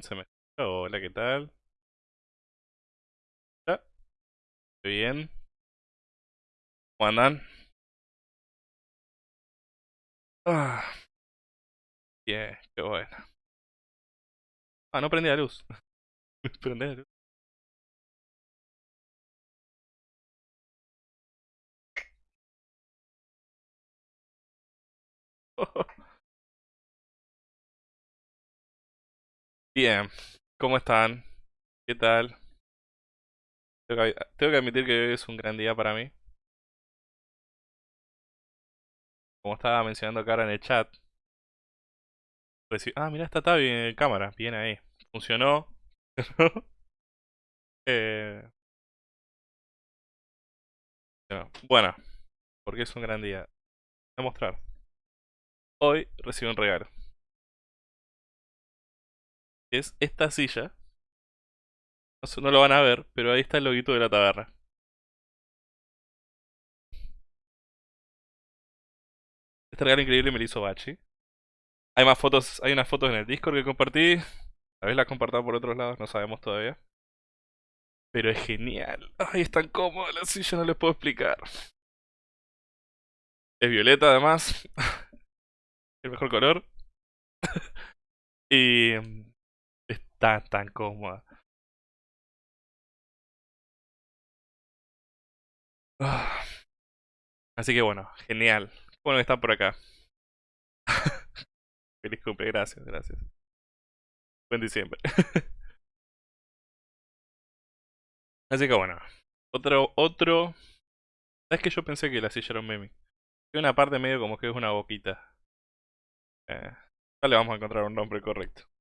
se me Hola, ¿qué tal? ¿Estoy bien? ¿Cómo andan? Ah, bien, qué bueno. Ah, no prendí la luz. prendí la luz. Bien, ¿cómo están? ¿Qué tal? Tengo que, admitir que hoy es un gran día para mí. Como estaba mencionando acá en el chat. Ah, mira, está Tavi en cámara. Bien ahí. Funcionó. eh... Bueno, porque es un gran día. Voy a mostrar. Hoy recibo un regalo es esta silla. No, lo van a ver, pero ahí está el loguito de la taberna. Este regalo increíble me lo hizo Bachi. Hay más fotos, hay unas fotos en el Discord que compartí. A vez las compartado por otros lados, no sabemos todavía. Pero es genial. Ay, es tan cómoda la silla, no les puedo explicar. Es violeta además. El mejor color. y tan, tan cómoda. Así que bueno, genial. Bueno están por acá. Feliz cumple, gracias, gracias. Buen diciembre. Así que bueno. Otro, otro. ¿Sabes que yo pensé que la silla era un meme? Hay una parte medio como que es una boquita. Eh, le vamos a encontrar un nombre correcto.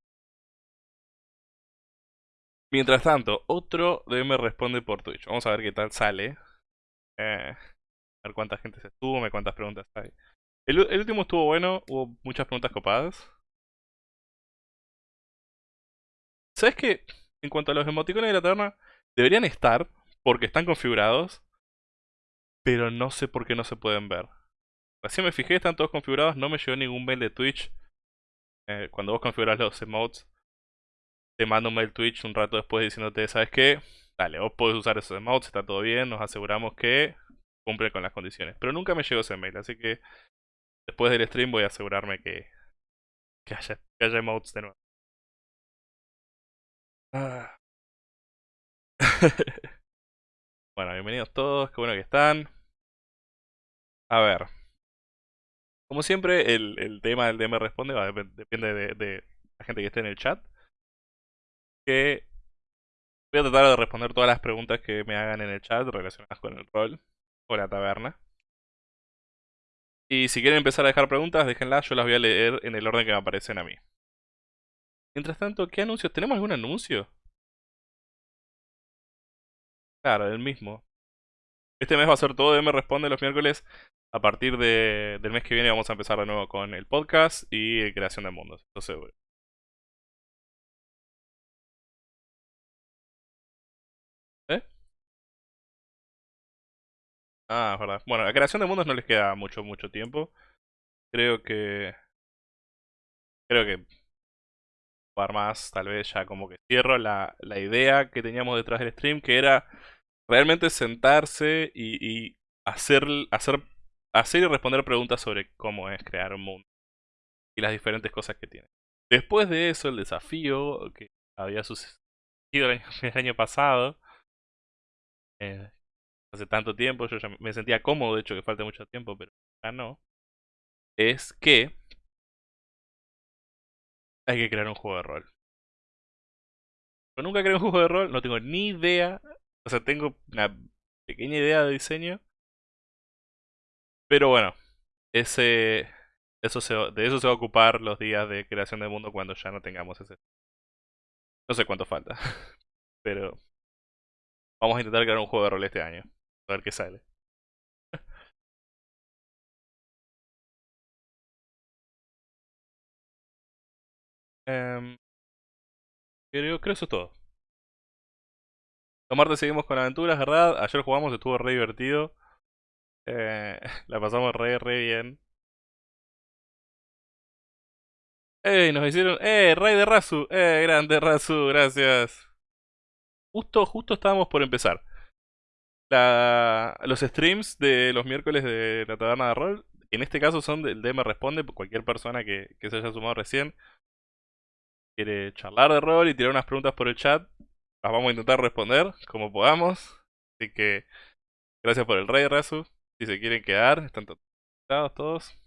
Mientras tanto, otro de me responde por Twitch. Vamos a ver qué tal sale. Eh, a ver cuánta gente se me cuántas preguntas hay. El, último estuvo bueno, hubo muchas preguntas copadas. ¿Sabes qué? En cuanto a los emoticones de la taberna, deberían estar, porque están configurados, pero no sé por qué no se pueden ver. Recién me fijé, están todos configurados, no me llegó ningún mail de Twitch. Eh, cuando vos configuras los emotes, te manda un mail Twitch un rato después diciéndote, ¿sabes qué? Dale, vos podés usar esos emotes, está todo bien, nos aseguramos que cumple con las condiciones. Pero nunca me llegó ese mail, así que después del stream voy a asegurarme que, que, haya, haya emotes de nuevo. Ah. bueno, bienvenidos todos, qué bueno que están. A ver. Como siempre, el, el tema del DM responde va, depende de, de, la gente que esté en el chat. Que voy a tratar de responder todas las preguntas que me hagan en el chat relacionadas con el rol o la taberna. Y si quieren empezar a dejar preguntas, déjenlas, yo las voy a leer en el orden que me aparecen a mí. Mientras tanto, ¿qué anuncios? ¿Tenemos algún anuncio? Claro, el mismo. Este mes va a ser todo de Me Responde los miércoles. A partir de, del mes que viene vamos a empezar de nuevo con el podcast y creación de mundos, eso seguro. Ah, es verdad. Bueno, la creación de mundos no les queda mucho, mucho tiempo. Creo que... Creo que... Par más, tal vez ya como que cierro la, la idea que teníamos detrás del stream, que era realmente sentarse y, hacer, hacer, hacer y responder preguntas sobre cómo es crear un mundo y las diferentes cosas que tiene. Después de eso, el desafío que había sucedido el año, pasado, eh, hace tanto tiempo, yo ya me sentía cómodo, de hecho que falta mucho tiempo, pero ya no, es que hay que crear un juego de rol. Yo nunca creé un juego de rol, no tengo ni idea o sea, tengo una pequeña idea de diseño. Pero bueno, ese, eso de eso se va a ocupar los días de creación del mundo cuando ya no tengamos ese. No sé cuánto falta. Pero vamos a intentar crear un juego de rol este año. A ver qué sale. Em, creo, creo eso es todo. Los martes seguimos con aventuras, ¿verdad? Ayer jugamos, estuvo re divertido. Eh, la pasamos re, re bien. ¡Ey! Nos hicieron... ¡Eh! ¡Rey de Razu! ¡Eh! Grande Razu, gracias. Justo, justo estábamos por empezar. La, los streams de los miércoles de la taberna de rol, en este caso son del DM Responde, cualquier persona que, se haya sumado recién quiere charlar de rol y tirar unas preguntas por el chat, las vamos a intentar responder como podamos. Así que gracias por el rey, Razu. Si se quieren quedar, están todos todos.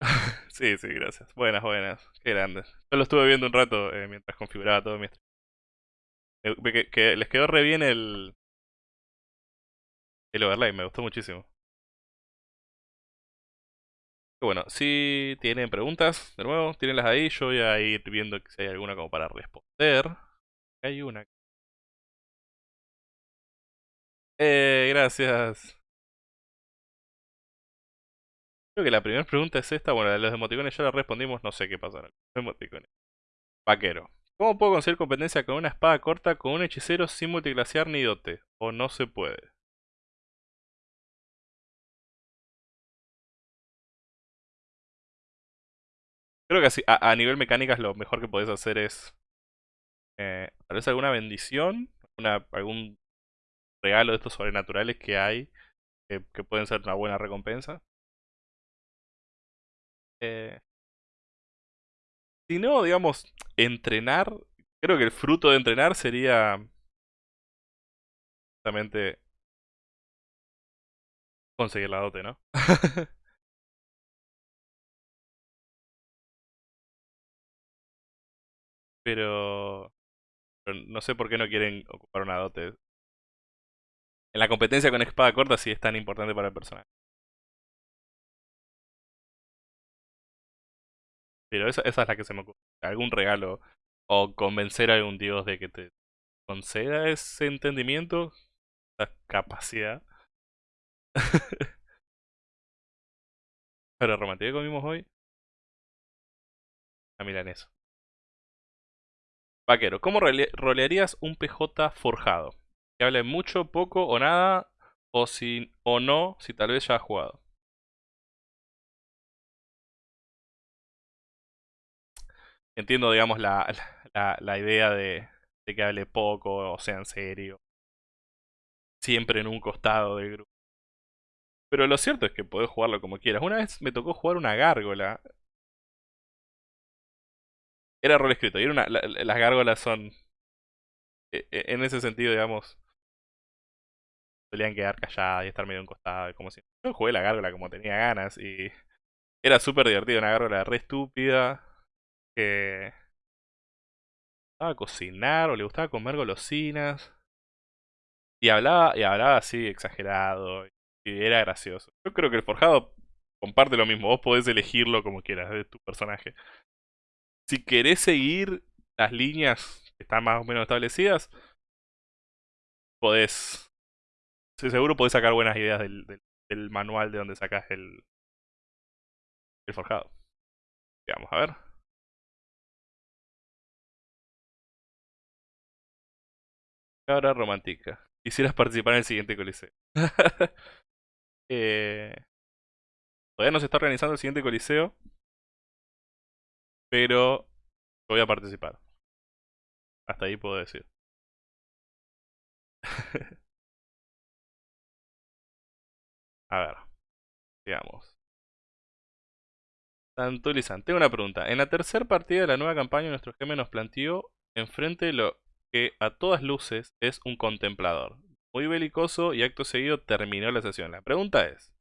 sí, sí, gracias. Buenas, buenas. Qué grandes. Yo lo estuve viendo un rato eh, mientras configuraba todo mi que, que, les quedó re bien el, el overlay, me gustó muchísimo. Bueno, si tienen preguntas, de nuevo, tírenlas ahí. Yo voy a ir viendo si hay alguna como para responder. Hay una. Eh, gracias. Creo que la primera pregunta es esta. Bueno, de los emoticones ya la respondimos. No sé qué pasa los emoticones. Vaquero. ¿Cómo puedo conseguir competencia con una espada corta con un hechicero sin multiclasear ni dote? ¿O no se puede? Creo que así, a, nivel mecánicas lo mejor que podés hacer es eh, tal vez alguna bendición, algún regalo de estos sobrenaturales que hay que pueden ser una buena recompensa. Eh, si no, digamos, entrenar, creo que el fruto de entrenar sería justamente conseguir la dote, ¿no? Pero, no sé por qué no quieren ocupar una dote. En la competencia con espada corta sí es tan importante para el personaje. Pero esa, es la que se me ocurre. Algún regalo o convencer a algún dios de que te conceda ese entendimiento, esa capacidad. Pero romántico comimos hoy. A milanesa. Vaquero, ¿cómo rolearías un PJ forjado? Que hable mucho, poco o nada, o, si, o no, si tal vez ya ha jugado. Entiendo, digamos, la, la, idea de, de, que hable poco o sea en serio. Siempre en un costado del grupo. Pero lo cierto es que podés jugarlo como quieras. Una vez me tocó jugar una gárgola. Era rol escrito. Y era una, las gárgolas son... E, e, en ese sentido, digamos... Solían quedar calladas y estar medio en costado. Como si... Yo jugué la gárgola como tenía ganas y... Era súper divertido. Una gárgola re estúpida. Que... Gustaba cocinar o le gustaba comer golosinas. Y hablaba, y hablaba así exagerado. Y era gracioso. Yo creo que el forjado comparte lo mismo. Vos podés elegirlo como quieras de tu personaje. Si querés seguir las líneas que están más o menos establecidas, podés. seguro podés sacar buenas ideas del, manual de donde sacas el, el forjado. Vamos a ver. Cabra romántica. Quisieras participar en el siguiente coliseo. Eh, todavía no se está organizando el siguiente coliseo. Pero voy a participar. Hasta ahí puedo decir. a ver. Digamos. Santo Tengo una pregunta. En la tercera partida de la nueva campaña, nuestro GM nos planteó enfrente lo a todas luces es un contemplador muy belicoso y acto seguido terminó la sesión. La pregunta es,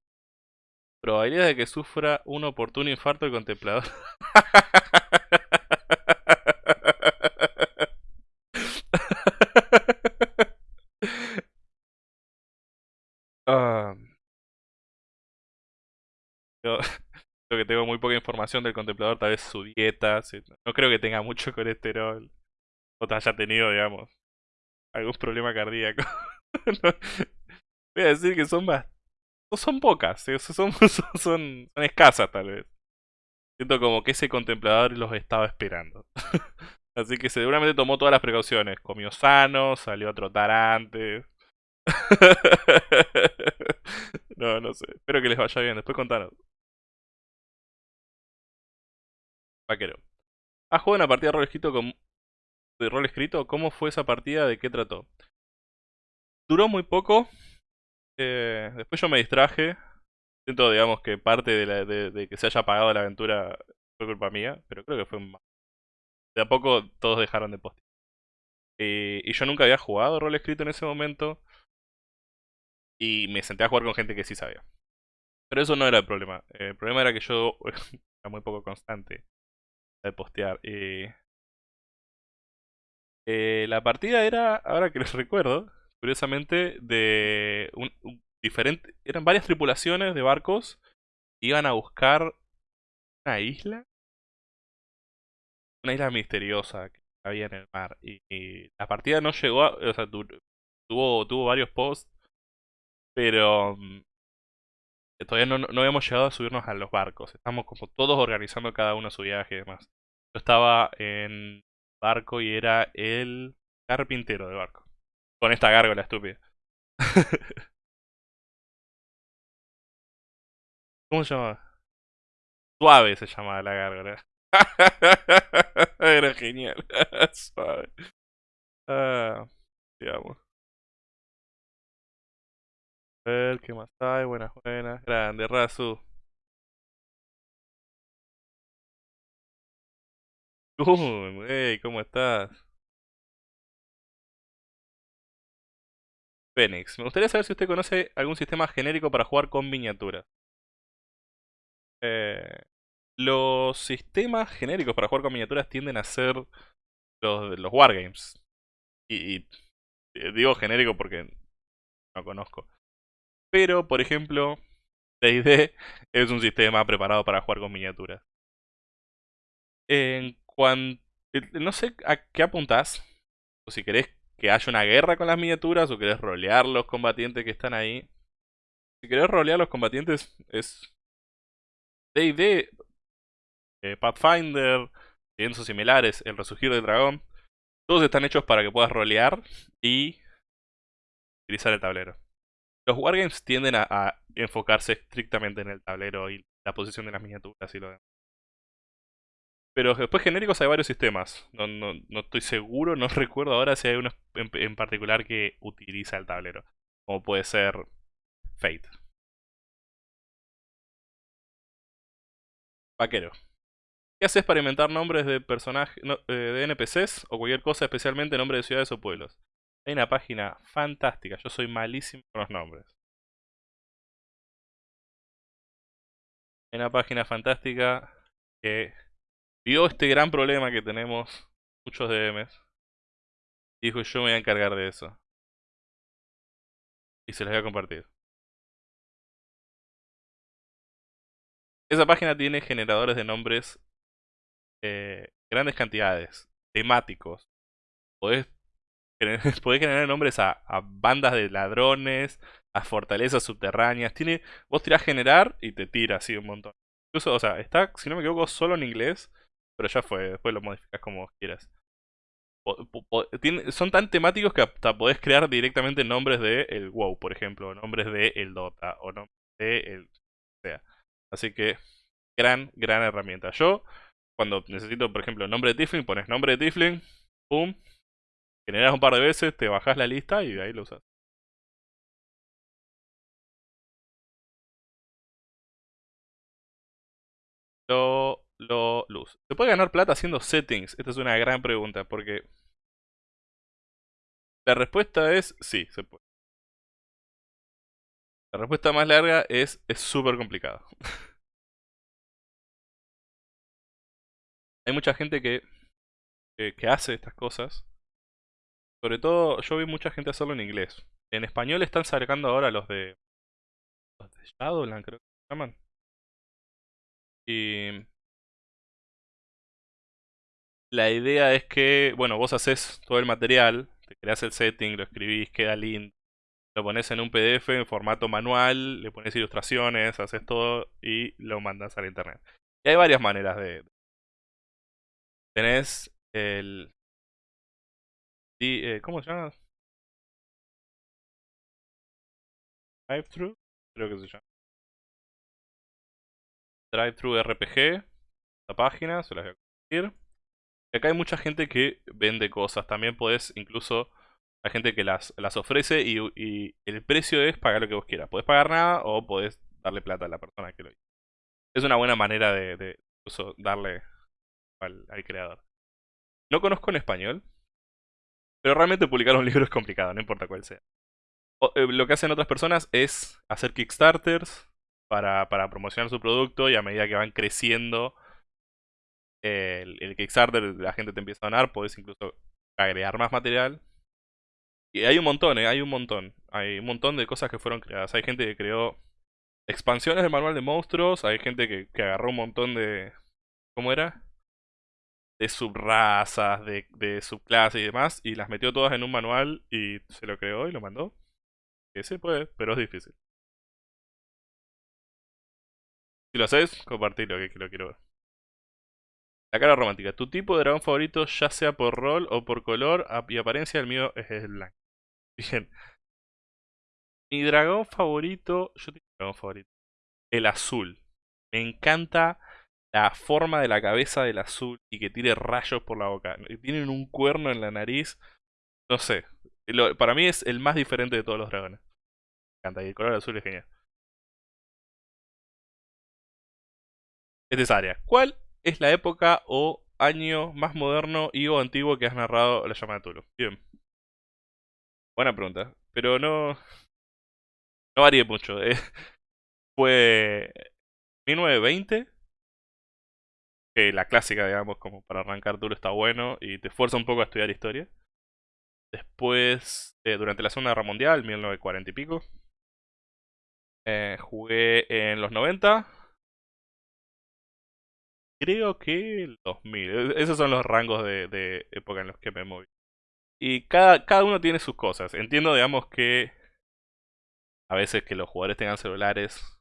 ¿probabilidad de que sufra un oportuno infarto el contemplador? Ah. creo que tengo muy poca información del contemplador, tal vez su dieta, no creo que tenga mucho colesterol, o te haya tenido, digamos, algún problema cardíaco. Voy a decir que son más. Son pocas, son, son, escasas tal vez. Siento como que ese contemplador los estaba esperando. Así que seguramente tomó todas las precauciones. Comió sano, salió a trotar antes. no, no sé. Espero que les vaya bien. Después contanos. Vaquero. ¿Has jugado una partida de con... de rol escrito? ¿Cómo fue esa partida? ¿De qué trató? Duró muy poco. Eh, después yo me distraje. Siento, digamos, que parte de, que se haya apagado la aventura fue culpa mía, pero creo que fue un... De a poco todos dejaron de postear. Eh, y yo nunca había jugado rol escrito en ese momento. Y me senté a jugar con gente que sí sabía. Pero eso no era el problema. el problema era que yo era muy poco constante de postear. y eh, la partida era, ahora que les recuerdo, curiosamente, de un, diferente, eran varias tripulaciones de barcos, iban a buscar una isla, una isla misteriosa que había en el mar, y, la partida no llegó a, o sea, tuvo, tuvo varios posts, pero mm, todavía no, no habíamos llegado a subirnos a los barcos, estamos como todos organizando cada uno su viaje y demás. Yo estaba en barco y era el carpintero de barco. Con esta gárgola estúpida. ¿Cómo se llama? Suave se llamaba la gárgola. Era genial. Suave. Ah, digamos. A ver, ¿qué más hay? Buenas, buenas. Grande, Razu. Hey, ¿cómo estás? Phoenix. Me gustaría saber si usted conoce algún sistema genérico para jugar con miniaturas. Eh, los sistemas genéricos para jugar con miniaturas tienden a ser los, los wargames. Y, eh, digo genérico porque no conozco. Pero, por ejemplo, D&D es un sistema preparado para jugar con miniaturas. En cuanto... Eh, no sé a qué apuntás. O si querés que haya una guerra con las miniaturas o querés rolear los combatientes que están ahí. Si querés rolear los combatientes es D&D, eh, Pathfinder, piensos similares, El Resurgir del Dragón. Todos están hechos para que puedas rolear y utilizar el tablero. Los wargames tienden a, enfocarse estrictamente en el tablero y la posición de las miniaturas y lo demás. Pero después genéricos hay varios sistemas. No, no, estoy seguro, no recuerdo ahora si hay uno en, particular que utiliza el tablero. Como puede ser Fate. Vaquero. ¿Qué haces para inventar nombres de personajes, eh, de NPCs o cualquier cosa, especialmente nombres de ciudades o pueblos? Hay una página fantástica, yo soy malísimo con los nombres. Hay una página fantástica que vio este gran problema que tenemos muchos DMs. Y dijo, yo me voy a encargar de eso. Y se los voy a compartir. Esa página tiene generadores de nombres eh, grandes cantidades, temáticos. Podés, generar nombres a, bandas de ladrones, a fortalezas subterráneas. Tiene, vos tirás generar y te tira así un montón. Incluso, o sea, está, si no me equivoco, solo en inglés. Pero ya fue, después lo modificas como quieras. son tan temáticos que hasta podés crear directamente nombres de el WoW, por ejemplo, nombres de el Dota, o nombres de el... sea. Así que, gran, gran herramienta. Yo, cuando necesito, por ejemplo, nombre de Tifling, pones nombre de Tifling, pum, generas un par de veces, te bajas la lista y de ahí lo usas. Lo, lo, luz. ¿Se puede ganar plata haciendo settings? Esta es una gran pregunta porque la respuesta es sí, se puede. La respuesta más larga es es súper complicado. Hay mucha gente que, que, hace estas cosas. Sobre todo, yo vi mucha gente hacerlo en inglés. En español están sacando ahora los de... Los de Shadowland, creo que se llaman. Y... La idea es que, bueno, vos haces todo el material, te creas el setting, lo escribís, queda lindo, lo pones en un PDF en formato manual, le pones ilustraciones, haces todo y lo mandas al internet. Y hay varias maneras de... Tenés el... Eh, ¿Cómo se llama? Drive-thru, creo que se llama. Drive-thru RPG, la página, se las voy a compartir. Acá hay mucha gente que vende cosas, también podés incluso hay gente que las, las ofrece y, el precio es pagar lo que vos quieras. Podés pagar nada o podés darle plata a la persona que lo hizo. Es una buena manera de, incluso darle al, creador. No conozco en español, pero realmente publicar un libro es complicado, no importa cuál sea. Eh, lo que hacen otras personas es hacer Kickstarters para, para promocionar su producto y a medida que van creciendo el, Kickstarter, la gente te empieza a donar, podés incluso agregar más material y hay un montón, ¿eh? Hay un montón. Hay un montón de cosas que fueron creadas. Hay gente que creó expansiones del manual de monstruos. Hay gente que, agarró un montón de... ¿Cómo era? De subrazas, de, de subclases y demás. Y las metió todas en un manual y se lo creó y lo mandó. Que se puede, pero es difícil. Si lo haces, compartilo, que lo quiero ver. La cara romántica. Tu tipo de dragón favorito, ya sea por rol o por color y apariencia, el mío es el blanco. Bien. Mi dragón favorito. Yo tengo un dragón favorito. El azul. Me encanta la forma de la cabeza del azul y que tire rayos por la boca. Tienen un cuerno en la nariz. No sé. para mí es el más diferente de todos los dragones. Me encanta. Y el color azul es genial. Esta es área. ¿Cuál es la época o año más moderno y o antiguo que has narrado la llama de Tulu? Bien. Buena pregunta. Pero no. No varía mucho. Eh. Fue 1920. Que la clásica, digamos, como para arrancar duro está bueno y te esfuerza un poco a estudiar historia. Después, eh, durante la Segunda Guerra Mundial, 1940 y pico. Eh, jugué en los 90. Creo que el 2000. E, esos son los rangos de, de época en los que me moví. Y cada, cada uno tiene sus cosas. Entiendo, digamos, que a veces que los jugadores tengan celulares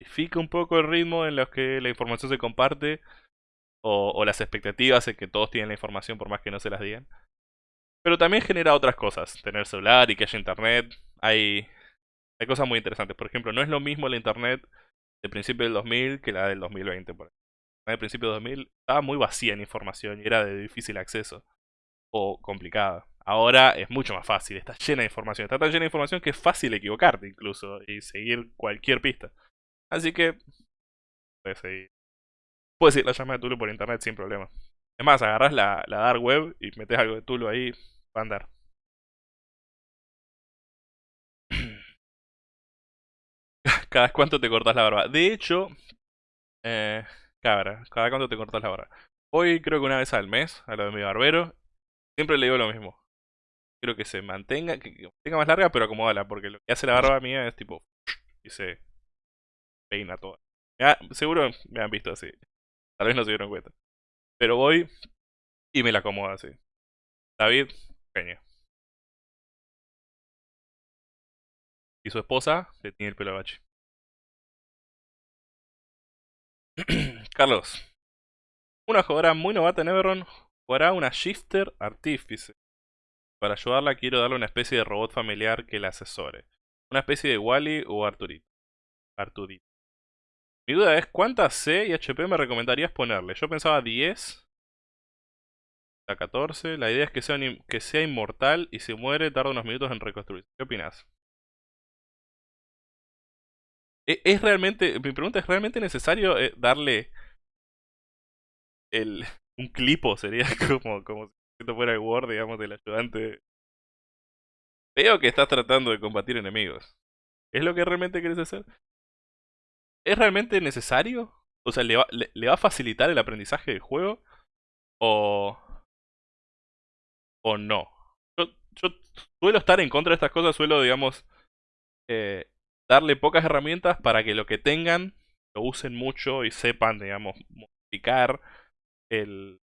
modifica un poco el ritmo en los que la información se comparte o, las expectativas de que todos tienen la información por más que no se las digan. Pero también genera otras cosas. Tener celular y que haya internet. Hay, hay cosas muy interesantes. Por ejemplo, no es lo mismo la internet del principio del 2000 que la del 2020. Por del principio del 2000 estaba muy vacía en información y era de difícil acceso. O complicada. Ahora es mucho más fácil, está llena de información. Está tan llena de información que es fácil equivocarte incluso y seguir cualquier pista. Así que puedes seguir. Puedes seguir la llamada de Tulu por internet sin problema. Es más, agarras la, la dark web y metes algo de Tulu ahí, va a andar. cada cuánto te cortas la barba. De hecho, eh, cabra, cada cuánto te cortas la barba. Hoy creo que una vez al mes, a lo de mi barbero, siempre le digo lo mismo. Quiero que se mantenga, que tenga más larga, pero acomódala, porque lo que hace la barba mía es tipo, y se peina toda. seguro me han visto así. Tal vez no se dieron cuenta. Pero voy y me la acomodo así. David, genio. Y su esposa le tiene el pelo bache. Carlos. Una jugadora muy novata en Everon jugará una Shifter Artífice. Para ayudarla quiero darle una especie de robot familiar que la asesore. Una especie de Wally o Arturito. Arturito. Mi duda es cuántas C y HP me recomendarías ponerle. Yo pensaba 10. A 14. La idea es que sea, que sea inmortal y si muere tarda unos minutos en reconstruir. ¿Qué opinas? E, ¿Es realmente, mi pregunta es, ¿realmente necesario eh, darle el, un clipo? Sería como, como si esto fuera el Word, digamos, del ayudante. Veo que estás tratando de combatir enemigos. ¿Es lo que realmente quieres hacer? ¿Es realmente necesario? O sea, ¿le va, le, va a facilitar el aprendizaje del juego? ¿O, o no? Yo, yo suelo estar en contra de estas cosas, suelo, digamos, eh, darle pocas herramientas para que lo que tengan lo usen mucho y sepan, digamos, modificar el,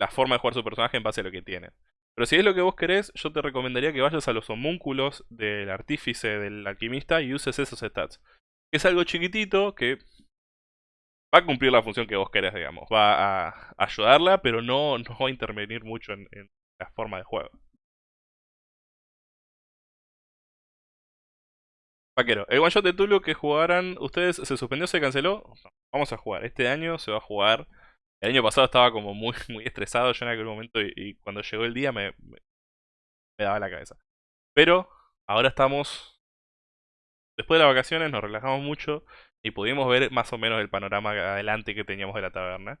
la forma de jugar su personaje en base a lo que tienen. Pero si es lo que vos querés, yo te recomendaría que vayas a los homúnculos del artífice, del alquimista y uses esos stats. Es algo chiquitito que va a cumplir la función que vos querés, digamos. Va a ayudarla, pero no, no va a intervenir mucho en, en la forma de juego. El one shot de Tulu que jugaran ustedes se suspendió, se canceló. Vamos a jugar. Este año se va a jugar. El año pasado estaba como muy, muy estresado yo en aquel momento y, cuando llegó el día me, me, daba la cabeza. Pero ahora estamos... Después de las vacaciones nos relajamos mucho y pudimos ver más o menos el panorama adelante que teníamos de la taberna.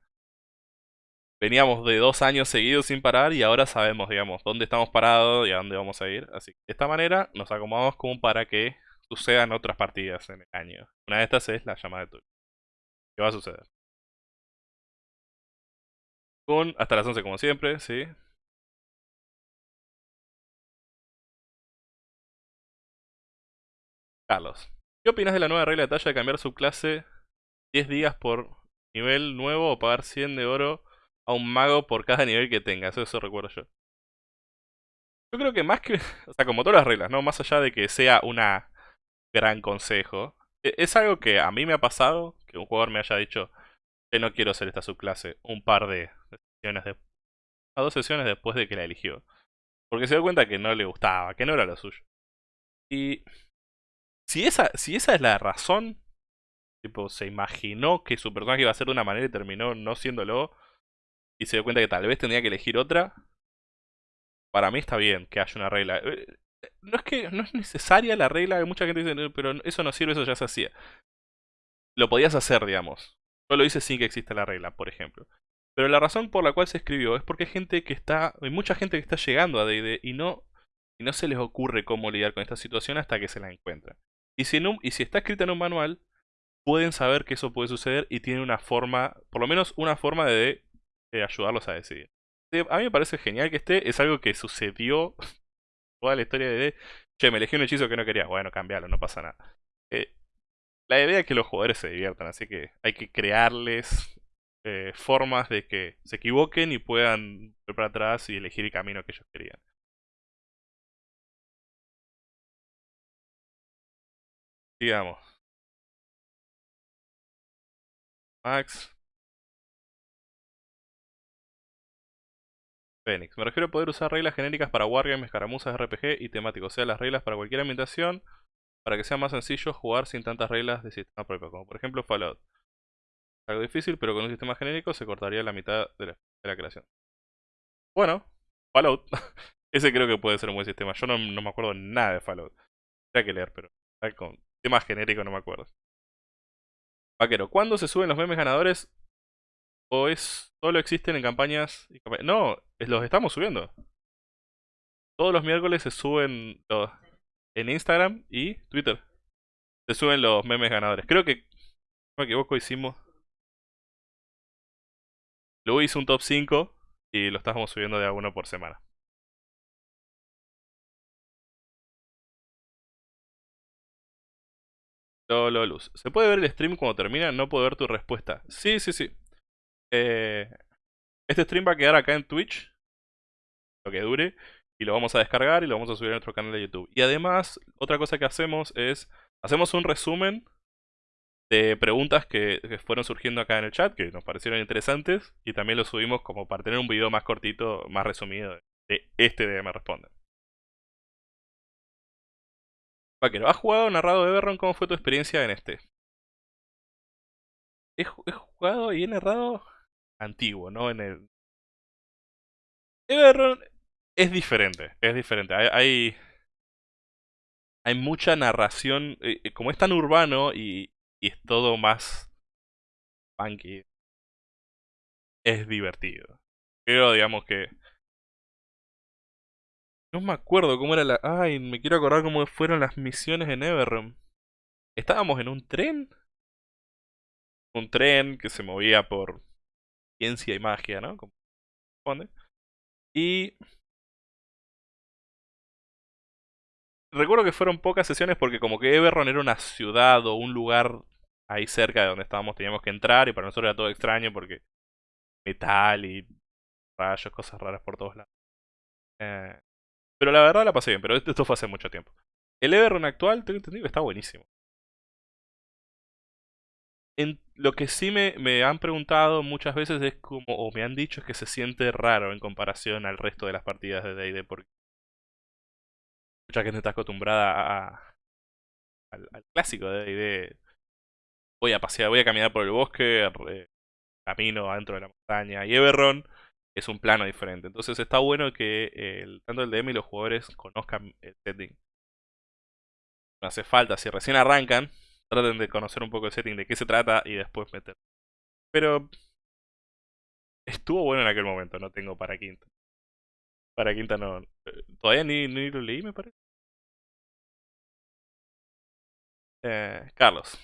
Veníamos de dos años seguidos sin parar y ahora sabemos, digamos, dónde estamos parados y a dónde vamos a ir. Así que de esta manera nos acomodamos como para que sucedan otras partidas en el año. Una de estas es la llamada de Twitch. ¿Qué va a suceder? Con hasta las 11 como siempre, ¿sí? Carlos. ¿Qué opinas de la nueva regla de talla de cambiar su clase 10 días por nivel nuevo o pagar 100 de oro a un mago por cada nivel que tenga? Eso, eso recuerdo yo. Yo creo que más que... O sea, como todas las reglas, ¿no? Más allá de que sea una gran consejo. E, es algo que a mí me ha pasado, que un jugador me haya dicho que no quiero hacer esta subclase un par de sesiones a dos sesiones después de que la eligió. Porque se dio cuenta que no le gustaba, que no era lo suyo. Y si esa, si esa es la razón, tipo, se imaginó que su personaje iba a ser de una manera y terminó no siéndolo, y se dio cuenta que tal vez tenía que elegir otra, para mí está bien que haya una regla. Eh, no es que no es necesaria la regla, mucha gente dice, pero eso no sirve, eso ya se hacía. Lo podías hacer, digamos. Yo lo hice sin que exista la regla, por ejemplo. Pero la razón por la cual se escribió es porque hay gente que está, hay mucha gente que está llegando a D&D y no, y no se les ocurre cómo lidiar con esta situación hasta que se la encuentran. Y si, y si está escrita en un manual, pueden saber que eso puede suceder y tienen una forma, por lo menos una forma de, de ayudarlos a decidir. A mí me parece genial que esté, es algo que sucedió toda la historia de, che, me elegí un hechizo que no quería. Bueno, cambialo, no pasa nada. Eh, la idea es que los jugadores se diviertan, así que hay que crearles eh, formas de que se equivoquen y puedan ir para atrás y elegir el camino que ellos querían. Digamos. Max. Fénix. Me refiero a poder usar reglas genéricas para wargames, escaramuzas, RPG y temáticos. O sea, las reglas para cualquier ambientación para que sea más sencillo jugar sin tantas reglas de sistema propio. Como por ejemplo Fallout. Algo difícil, pero con un sistema genérico se cortaría la mitad de la, creación. Bueno, Fallout. Ese creo que puede ser un buen sistema. Yo no, me acuerdo nada de Fallout. Tendría que leer, pero con temas genéricos no me acuerdo. Vaquero, ¿cuándo se suben los memes ganadores? ¿O es solo existen en campañas? Y No, los estamos subiendo. Todos los miércoles se suben los, en Instagram y Twitter. Se suben los memes ganadores. Creo que, no me equivoco, hicimos... Luego hice un top 5 y lo estábamos subiendo de a uno por semana. Lolo Luz. ¿Se puede ver el stream cuando termina? No puedo ver tu respuesta. Sí, sí, sí. Eh, este stream va a quedar acá en Twitch. Lo que dure. Y lo vamos a descargar y lo vamos a subir a nuestro canal de YouTube. Y además, otra cosa que hacemos es... Hacemos un resumen de preguntas que, fueron surgiendo acá en el chat, que nos parecieron interesantes. Y también lo subimos como para tener un video más cortito, más resumido de este de Me Responde. Vaquero, ¿has jugado o narrado Everron? ¿Cómo fue tu experiencia en este? He, jugado y he narrado antiguo, ¿no? En el... Everron es diferente, es diferente. Hay, hay, mucha narración, eh, eh, como es tan urbano y, y es todo más funky, es divertido. Pero digamos que no me acuerdo cómo era la... Ay, me quiero acordar cómo fueron las misiones en Everrealm. Estábamos en un tren. Un tren que se movía por ciencia y magia, ¿no? Como Y... Recuerdo que fueron pocas sesiones porque como que Everron era una ciudad o un lugar ahí cerca de donde estábamos, teníamos que entrar y para nosotros era todo extraño porque metal y rayos, cosas raras por todos lados. Eh, pero la verdad la pasé bien, pero esto fue hace mucho tiempo. El Everrun actual, tengo entendido que está buenísimo. En, lo que sí me, me, han preguntado muchas veces es como, o me han dicho es que se siente raro en comparación al resto de las partidas de D&D porque mucha gente está acostumbrada al, clásico de D&D. Voy a pasear, voy a caminar por el bosque, camino adentro de la montaña y Everron es un plano diferente. Entonces está bueno que tanto el DM y los jugadores conozcan el setting. No hace falta, si recién arrancan, traten de conocer un poco el setting, de qué se trata y después meter. Pero estuvo bueno en aquel momento, no tengo para quinta. Para quinta no. Eh, todavía ni, ni lo leí, me parece. Eh, Carlos.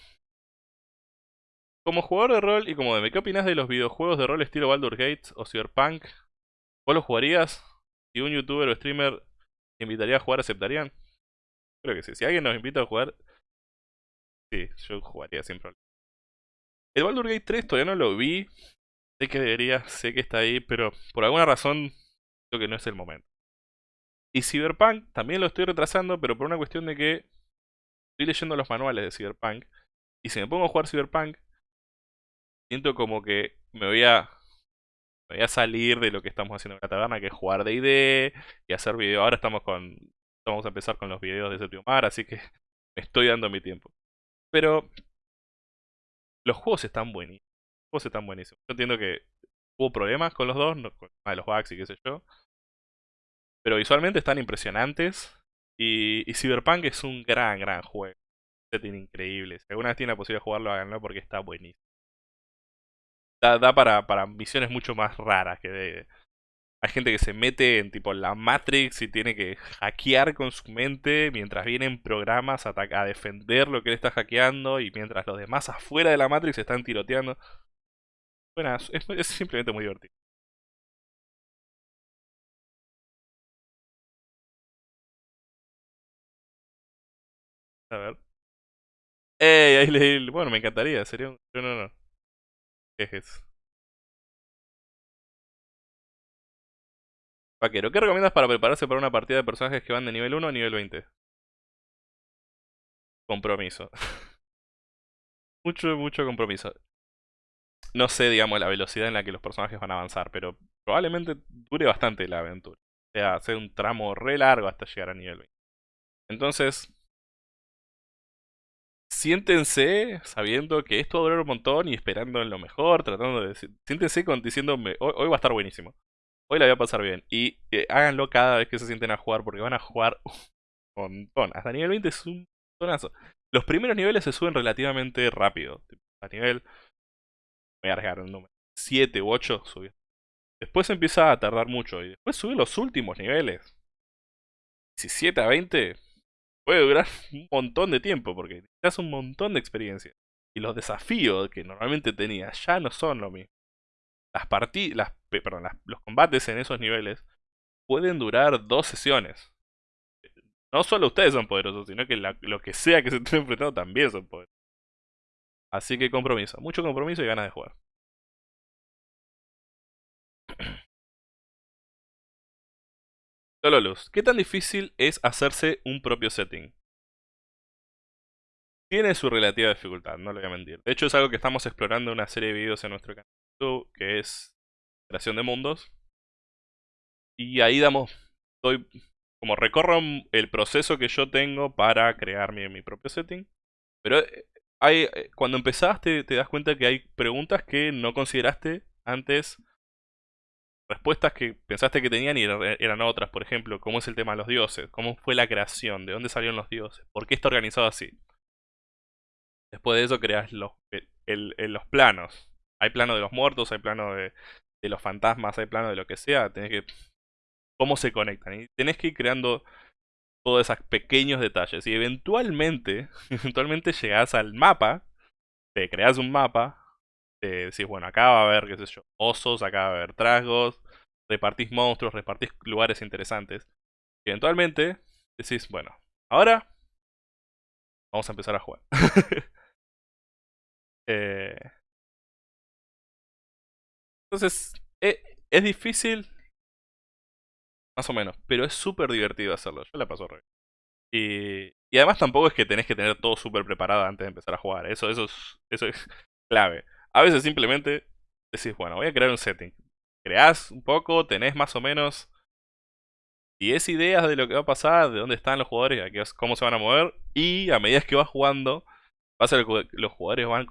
Como jugador de rol y como DM, ¿qué opinas de los videojuegos de rol estilo Baldur Gates o Cyberpunk? ¿Vos los jugarías? Si un youtuber o streamer te invitaría a jugar, ¿aceptarían? Creo que sí. Si alguien nos invita a jugar, sí, yo jugaría sin problema. El Baldur Gate 3 todavía no lo vi. Sé que debería, sé que está ahí, pero por alguna razón creo que no es el momento. Y Cyberpunk también lo estoy retrasando, pero por una cuestión de que estoy leyendo los manuales de Cyberpunk. Y si me pongo a jugar Cyberpunk, siento como que me voy a voy a salir de lo que estamos haciendo en la taberna, que es jugar de ID y hacer video. Ahora estamos con vamos a empezar con los videos de Séptimo Mar, así que me estoy dando mi tiempo. Pero los juegos están buenísimos. Los juegos están buenísimos. Yo entiendo que hubo problemas con los dos, con de los bugs y qué sé yo. Pero visualmente están impresionantes. Y, y Cyberpunk es un gran, gran juego. Setting increíble. Si alguna vez tiene la posibilidad de jugarlo, háganlo porque está buenísimo da, para, para misiones mucho más raras que de, hay gente que se mete en tipo la Matrix y tiene que hackear con su mente mientras vienen programas a, defender lo que él está hackeando y mientras los demás afuera de la Matrix están tiroteando. Bueno, es, simplemente muy divertido. A ver. Ey, ahí le, bueno, me encantaría, sería un... No, no, no. Ejes. Vaquero, ¿qué recomiendas para prepararse para una partida de personajes que van de nivel 1 a nivel 20? Compromiso. mucho, mucho compromiso. No sé, digamos, la velocidad en la que los personajes van a avanzar, pero probablemente dure bastante la aventura. O sea, hacer un tramo re largo hasta llegar a nivel 20. Entonces, siéntense sabiendo que esto va a durar un montón y esperando en lo mejor, tratando de siéntense con, diciéndome, hoy va a estar buenísimo. Hoy la voy a pasar bien. Y eh, háganlo cada vez que se sienten a jugar, porque van a jugar un montón. Hasta nivel 20 es un montonazo. Los primeros niveles se suben relativamente rápido. A nivel. Voy a arriesgar el número. 7 u 8 subir. Después empieza a tardar mucho. Y después subir los últimos niveles. 17 a 20 puede durar un montón de tiempo. Porque necesitas un montón de experiencia. Y los desafíos que normalmente tenías ya no son lo mismo las partidas, los combates en esos niveles pueden durar dos sesiones. No solo ustedes son poderosos, sino que lo que sea que se estén enfrentando también son poderosos. Así que compromiso, mucho compromiso y ganas de jugar. Solo luz. ¿Qué tan difícil es hacerse un propio setting? Tiene su relativa dificultad, no le voy a mentir. De hecho es algo que estamos explorando en una serie de videos en nuestro canal que es creación de mundos. Y ahí damos, como recorro el proceso que yo tengo para crear mi, mi propio setting. Pero eh, eh, cuando empezaste te das cuenta que hay preguntas que no consideraste antes. Respuestas que pensaste que tenían y eran otras. Por ejemplo, ¿cómo es el tema de los dioses? ¿Cómo fue la creación? ¿De dónde salieron los dioses? ¿Por qué está organizado así? Después de eso creas los, los planos hay plano de los muertos, hay plano de, los fantasmas, hay plano de lo que sea, tenés que... cómo se conectan. Y tenés que ir creando todos esos pequeños detalles. Y eventualmente, eventualmente llegás al mapa, te creas un mapa, te decís, bueno, acá va a haber, qué sé yo, osos, acá va a haber trasgos, repartís monstruos, repartís lugares interesantes. Eventualmente decís, bueno, ahora vamos a empezar a jugar. eh, entonces, eh, es difícil, más o menos, pero es súper divertido hacerlo. Yo la paso re y, y además tampoco es que tenés que tener todo súper preparado antes de empezar a jugar. Eso, eso, es, clave. A veces simplemente decís, bueno, voy a crear un setting. Creás un poco, tenés más o menos 10 ideas de lo que va a pasar, de dónde están los jugadores, cómo se van a mover. Y a medida que vas jugando, los jugadores van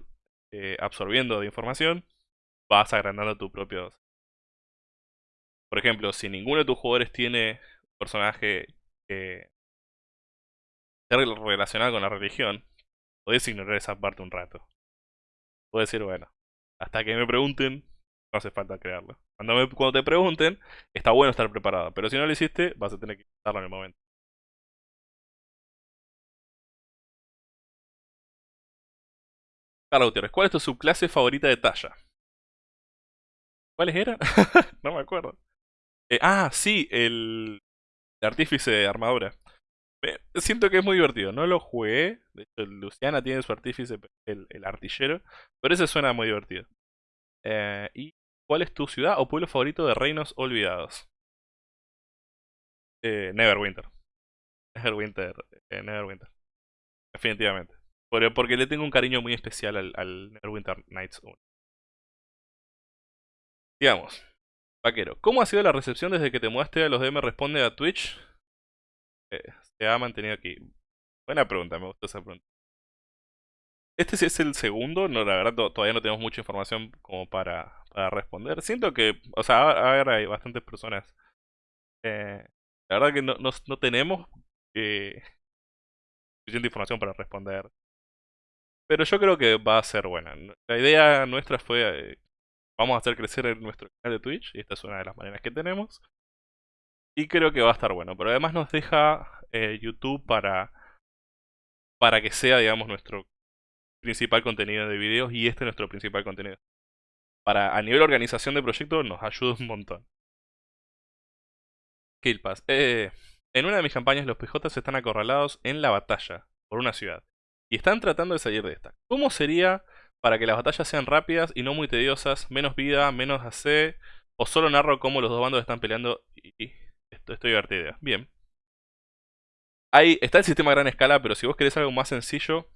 eh, absorbiendo de información vas agrandando tu propio... Por ejemplo, si ninguno de tus jugadores tiene personaje que esté relacionado con la religión, podés ignorar esa parte un rato. Puedes decir, bueno, hasta que me pregunten, no hace falta crearlo. Cuando, cuando te pregunten, está bueno estar preparado. Pero si no lo hiciste, vas a tener que hacerlo en el momento. Carlos ¿cuál es tu subclase favorita de talla? ¿Cuáles eran? no me acuerdo. Eh, ah, sí, el, artífice de armadura. siento que es muy divertido. No lo jugué. De hecho, Luciana tiene su artífice, el, artillero. Pero ese suena muy divertido. Eh, ¿Y cuál es tu ciudad o pueblo favorito de reinos olvidados? Eh, Neverwinter. Neverwinter. Eh, Neverwinter. Definitivamente. Porque, le tengo un cariño muy especial al, al Neverwinter Nights 1. Digamos, vaquero, ¿cómo ha sido la recepción desde que te mudaste a los DM Responde a Twitch? Eh, se ha mantenido aquí. Buena pregunta, me gustó esa pregunta. Este sí es el segundo, no, la verdad todavía no tenemos mucha información como para, para responder. Siento que, o sea, a ver, hay bastantes personas. Eh, la verdad que no, no, tenemos eh, suficiente información para responder. Pero yo creo que va a ser buena. La idea nuestra fue eh, vamos a hacer crecer nuestro canal de Twitch, y esta es una de las maneras que tenemos. Y creo que va a estar bueno, pero además nos deja eh, YouTube para, para que sea, digamos, nuestro principal contenido de videos y este es nuestro principal contenido. Para, a nivel organización de proyecto nos ayuda un montón. Killpass. Eh, en una de mis campañas los PJs están acorralados en la batalla por una ciudad y están tratando de salir de esta. ¿Cómo sería para que las batallas sean rápidas y no muy tediosas, menos vida, menos AC, o solo narro cómo los dos bandos están peleando y, esto, estoy divertida. Bien. Ahí está el sistema a gran escala, pero si vos querés algo más sencillo,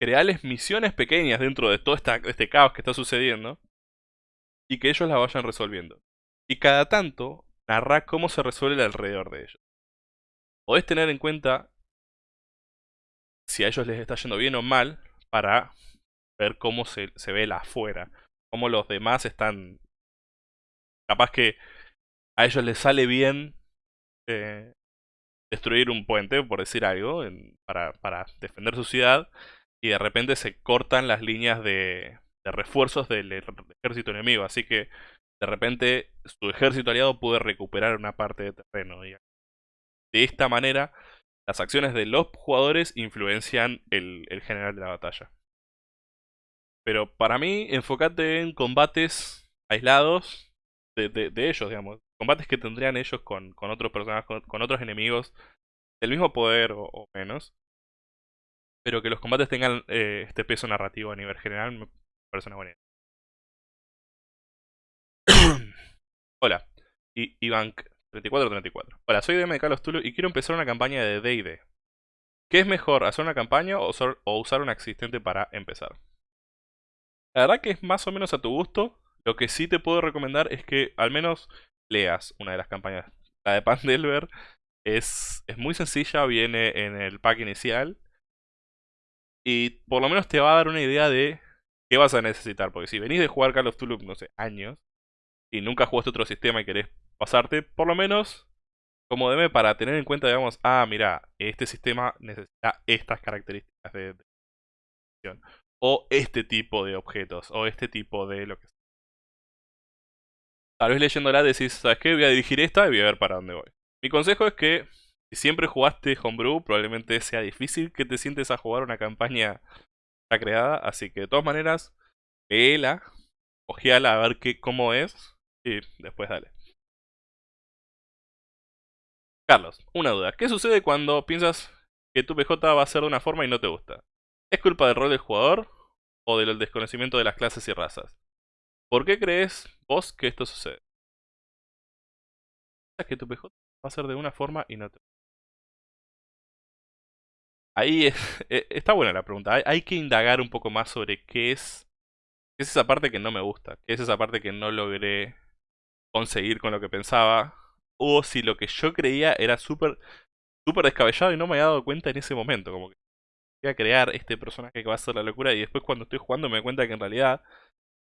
creales misiones pequeñas dentro de todo este caos que está sucediendo. y que ellos la vayan resolviendo. Y cada tanto narra cómo se resuelve alrededor de ellos. Podés tener en cuenta si a ellos les está yendo bien o mal para ver cómo se, ve la afuera. Cómo los demás están... Capaz que a ellos les sale bien eh, destruir un puente, por decir algo, para, para, defender su ciudad, y de repente se cortan las líneas de, de refuerzos del, ejército enemigo. Así que de repente su ejército aliado puede recuperar una parte de terreno. Y de esta manera, las acciones de los jugadores influencian el, el general de la batalla. Pero para mí, enfócate en combates aislados de, ellos, digamos. Combates que tendrían ellos con, con otros personajes, con, otros enemigos del mismo poder o, menos. Pero que los combates tengan eh, este peso narrativo a nivel general me parece una buena idea. Hola, y Ivank 3434. Hola, soy DM de Carlos Tulu y quiero empezar una campaña de D&D. ¿Qué es mejor, hacer una campaña o usar, una existente para empezar? La verdad que es más o menos a tu gusto. Lo que sí te puedo recomendar es que al menos leas una de las campañas. La de Pandelver es, es muy sencilla, viene en el pack inicial. Y por lo menos te va a dar una idea de qué vas a necesitar. Porque si venís de jugar Call of Tulu, no sé, años, y nunca jugaste otro sistema y querés pasarte, por lo menos como DM para tener en cuenta, digamos, ah, mira, este sistema necesita estas características de, o este tipo de objetos, o este tipo de lo que sea. Tal vez leyéndola decís, ¿sabes qué? Voy a dirigir esta y voy a ver para dónde voy. Mi consejo es que si siempre jugaste Homebrew, probablemente sea difícil que te sientes a jugar una campaña creada, así que de todas maneras, léela, ojeala a ver qué, cómo es, y después dale. Carlos, una duda. ¿Qué sucede cuando piensas que tu PJ va a ser de una forma y no te gusta? ¿Es culpa del rol del jugador o del desconocimiento de las clases y razas? ¿Por qué crees vos que esto sucede? que tu PJ va a ser de una forma y no te gusta? Ahí e, está buena la pregunta. Hay, que indagar un poco más sobre qué es, qué es esa parte que no me gusta, qué es esa parte que no logré conseguir con lo que pensaba, o si lo que yo creía era súper súper descabellado y no me había dado cuenta en ese momento, como que voy a crear este personaje que va a ser la locura y después cuando estoy jugando me doy cuenta que en realidad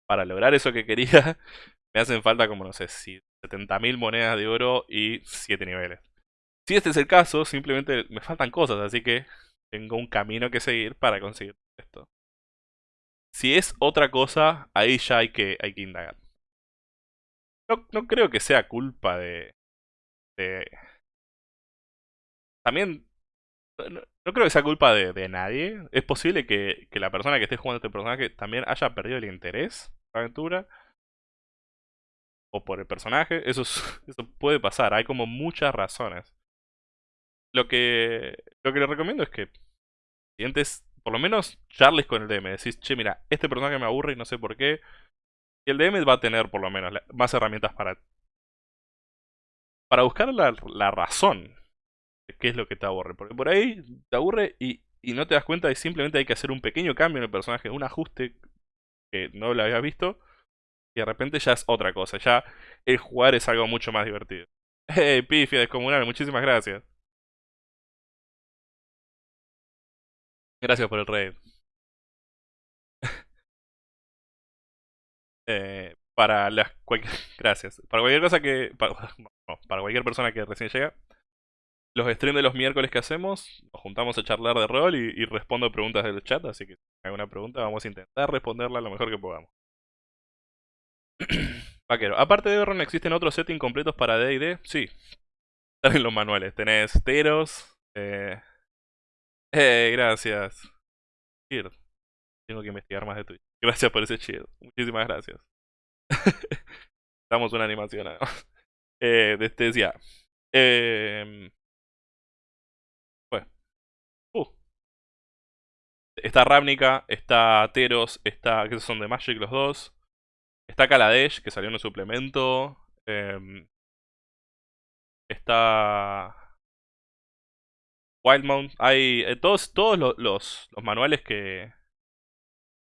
para lograr eso que quería me hacen falta como no sé, si 70.000 monedas de oro y 7 niveles. Si este es el caso, simplemente me faltan cosas, así que tengo un camino que seguir para conseguir esto. Si es otra cosa, ahí ya hay que, hay que indagar no, no creo que sea culpa de... de... También... No, creo que sea culpa de, nadie. Es posible que, la persona que esté jugando este personaje también haya perdido el interés por la aventura. O por el personaje. Eso, eso puede pasar. Hay como muchas razones. Lo que, lo que le recomiendo es que siguientes, por lo menos charles con el DM. Decís, che, mira, este personaje me aburre y no sé por qué. Y el DM va a tener por lo menos más herramientas para, para buscar la, razón de qué es lo que te aburre. Porque por ahí te aburre y, no te das cuenta y simplemente hay que hacer un pequeño cambio en el personaje, un ajuste que no lo habías visto. Y de repente ya es otra cosa, ya el jugar es algo mucho más divertido. Hey, pifia descomunal, muchísimas gracias. Gracias por el raid. Eh, para las cualquier, gracias. Para cualquier cosa que. Para, para cualquier persona que recién llega. Los streams de los miércoles que hacemos, nos juntamos a charlar de rol y, respondo preguntas del chat, así que si hay alguna pregunta vamos a intentar responderla lo mejor que podamos. Vaquero, aparte de Ron, ¿existen otros settings completos para D&D? Sí. Están en los manuales. Tenés Teros. Eh... eh gracias. Tengo que investigar más de Twitch. Gracias por ese chido. Muchísimas gracias. Damos una animación. Eh, este decía. Eh, uh. Está Ravnica, está Teros, está. que son de Magic los dos. Está Kaladesh, que salió en un suplemento. Eh, está. Wildmount. Hay. Todos todos los, los manuales que,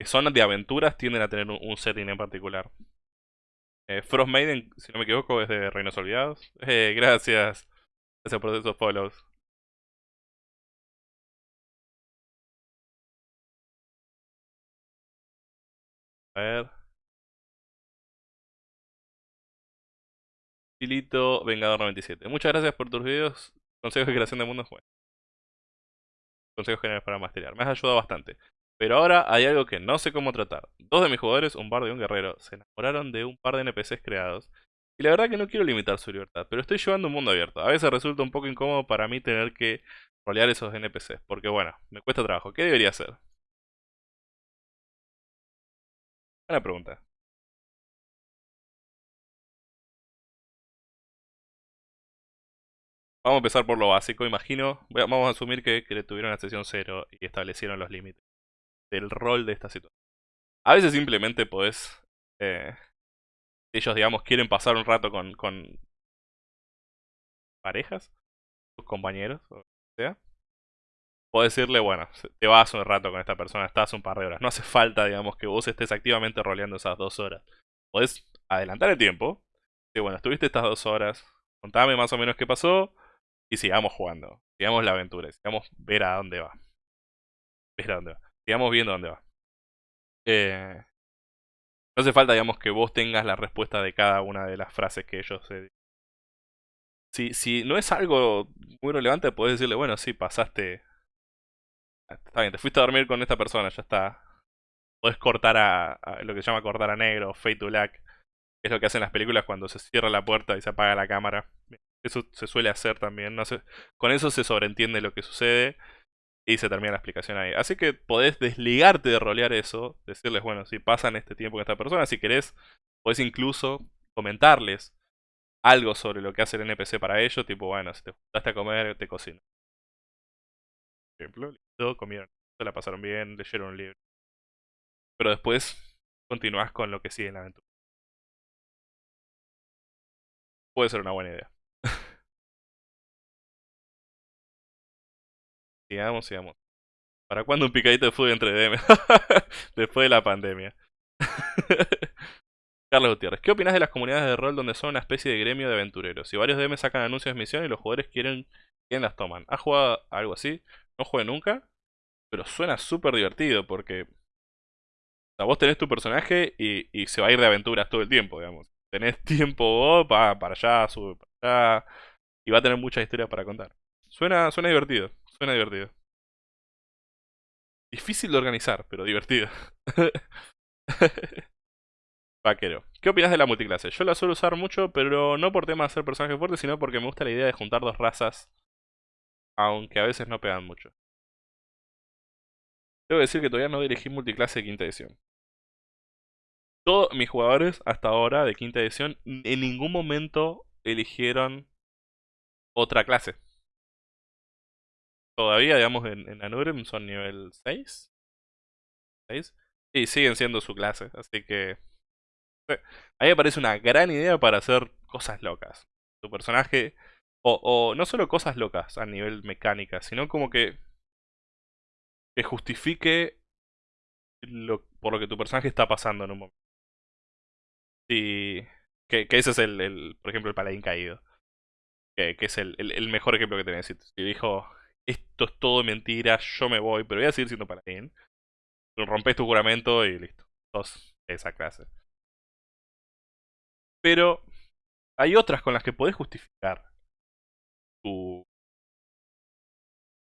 que son de aventuras tienden a tener un, setting en particular. Eh, Frost Maiden, si no me equivoco, es de Reinos Olvidados. Eh, gracias. Gracias por esos follows. A ver. Filito Vengador 97. Muchas gracias por tus videos. Consejos de creación de mundos. Bueno. Consejos generales para masterear. Me has ayudado bastante. Pero ahora hay algo que no sé cómo tratar. Dos de mis jugadores, un bardo y un guerrero, se enamoraron de un par de NPCs creados. Y la verdad que no quiero limitar su libertad, pero estoy llevando un mundo abierto. A veces resulta un poco incómodo para mí tener que rolear esos NPCs, porque bueno, me cuesta trabajo. ¿Qué debería hacer? Buena pregunta. Vamos a empezar por lo básico, imagino. Vamos a asumir que, tuvieron la sesión 0 y establecieron los límites del rol de esta situación. A veces simplemente podés... Eh, ellos, digamos, quieren pasar un rato con, parejas, sus compañeros, o sea. Puedes decirle, bueno, te vas un rato con esta persona, estás un par de horas. No hace falta, digamos, que vos estés activamente roleando esas dos horas. Podés adelantar el tiempo. Y bueno, estuviste estas dos horas. Contame más o menos qué pasó. Y sigamos jugando. Sigamos la aventura. Sigamos ver a dónde va. Ver a dónde va. Sigamos viendo dónde va. Eh, no hace falta, digamos, que vos tengas la respuesta de cada una de las frases que ellos se... Si, si no es algo muy relevante, podés decirle, bueno, sí, pasaste... Está bien, te fuiste a dormir con esta persona, ya está. Podés cortar a, lo que se llama cortar a negro, fade to black. Es lo que hacen las películas cuando se cierra la puerta y se apaga la cámara. Eso se suele hacer también. Con eso se sobreentiende lo que sucede y se termina la explicación ahí. Así que podés desligarte de rolear eso, decirles, bueno, si pasan este tiempo con esta persona, si querés, podés incluso comentarles algo sobre lo que hace el NPC para ellos, tipo, bueno, si te juntaste a comer, te cocino. Por ejemplo, listo, comieron, se la pasaron bien, leyeron un libro. Pero después continuás con lo que sigue en la aventura. Puede ser una buena idea. Sigamos, sigamos. ¿Para cuándo un picadito de fútbol entre DM? Después de la pandemia. Carlos Gutiérrez, ¿qué opinas de las comunidades de rol donde son una especie de gremio de aventureros? Si varios DM sacan anuncios de misión y los jugadores quieren, quién las toman. ¿Has jugado algo así? No jugué nunca, pero suena súper divertido porque... O sea, vos tenés tu personaje y, se va a ir de aventuras todo el tiempo, digamos. Tenés tiempo vos, va para allá, sube para allá, y va a tener muchas historias para contar. Suena, suena divertido. Suena divertido. Difícil de organizar, pero divertido. Vaquero. ¿Qué opinas de la multiclase? Yo la suelo usar mucho, pero no por tema de ser personaje fuerte, sino porque me gusta la idea de juntar dos razas. Aunque a veces no pegan mucho. Que decir que todavía no elegí multiclase de quinta edición. Todos mis jugadores hasta ahora de quinta edición en ningún momento eligieron otra clase todavía, digamos, en, en Anurim son nivel 6. 6. Y siguen siendo su clase, así que... A mí me parece una gran idea para hacer cosas locas. Tu personaje... O, o no solo cosas locas a nivel mecánica, sino como que... Que justifique lo, por lo que tu personaje está pasando en un momento. Que, que ese es el, el, por ejemplo, el paladín caído. Que, que es el, el, el, mejor ejemplo que tenés. Si dijo, esto es todo mentira, yo me voy, pero voy a seguir siendo paladín. Rompes tu juramento y listo. Esa clase. Pero hay otras con las que podés justificar tu...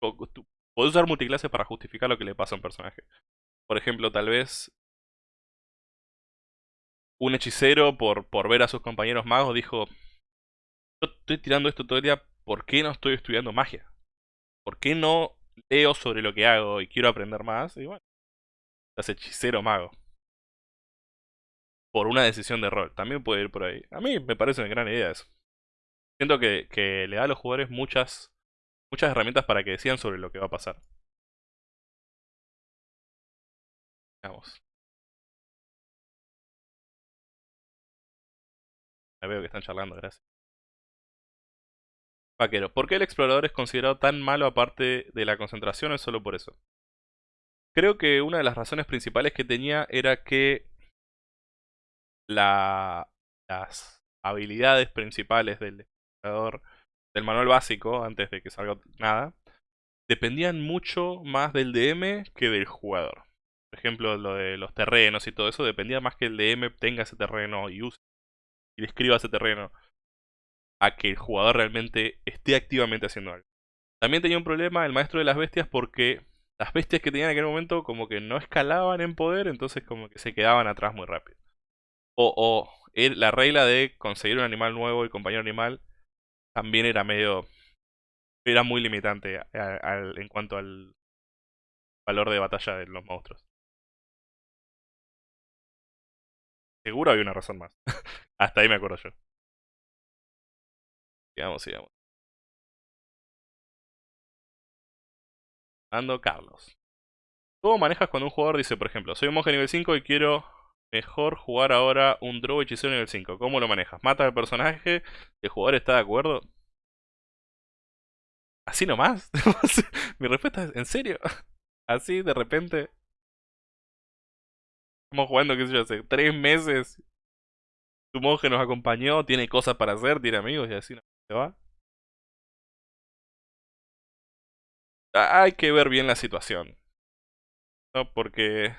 tu podés usar multiclase para justificar lo que le pasa a un personaje. Por ejemplo, tal vez un hechicero por, por ver a sus compañeros magos dijo, yo estoy tirando esto todo el día, ¿por qué no estoy estudiando magia? ¿Por qué no leo sobre lo que hago y quiero aprender más? Y bueno, estás hechicero mago. Por una decisión de rol. También puede ir por ahí. A mí me parece una gran idea eso. Siento que, que le da a los jugadores muchas, muchas herramientas para que decidan sobre lo que va a pasar. Vamos. Ya veo que están charlando, gracias. Vaquero, ¿por qué el explorador es considerado tan malo aparte de la concentración es solo por eso? Creo que una de las razones principales que tenía era que la las habilidades principales del jugador, del manual básico, antes de que salga nada, dependían mucho más del DM que del jugador. Por ejemplo, lo de los terrenos y todo eso dependía más que el DM tenga ese terreno y use y describa ese terreno a que el jugador realmente esté activamente haciendo algo. También tenía un problema el maestro de las bestias porque las bestias que tenían en aquel momento como que no escalaban en poder, entonces como que se quedaban atrás muy rápido. O, o la regla de conseguir un animal nuevo y compañero animal también era medio... Era muy limitante en cuanto al valor de batalla de los monstruos. Seguro había una razón más. Hasta ahí me acuerdo yo. Sigamos, sigamos. Ando Carlos. ¿Cómo manejas cuando un jugador dice, por ejemplo, soy un monje nivel 5 y quiero mejor jugar ahora un drogo hechicero nivel 5? ¿Cómo lo manejas? ¿Mata al personaje? ¿El jugador está de acuerdo? ¿Así nomás? Mi respuesta es, ¿en serio? ¿Así de repente? Estamos jugando, qué sé yo, hace tres meses. Tu monje nos acompañó, tiene cosas para hacer, tiene amigos y así se va. Hay que ver bien la situación. ¿no? Porque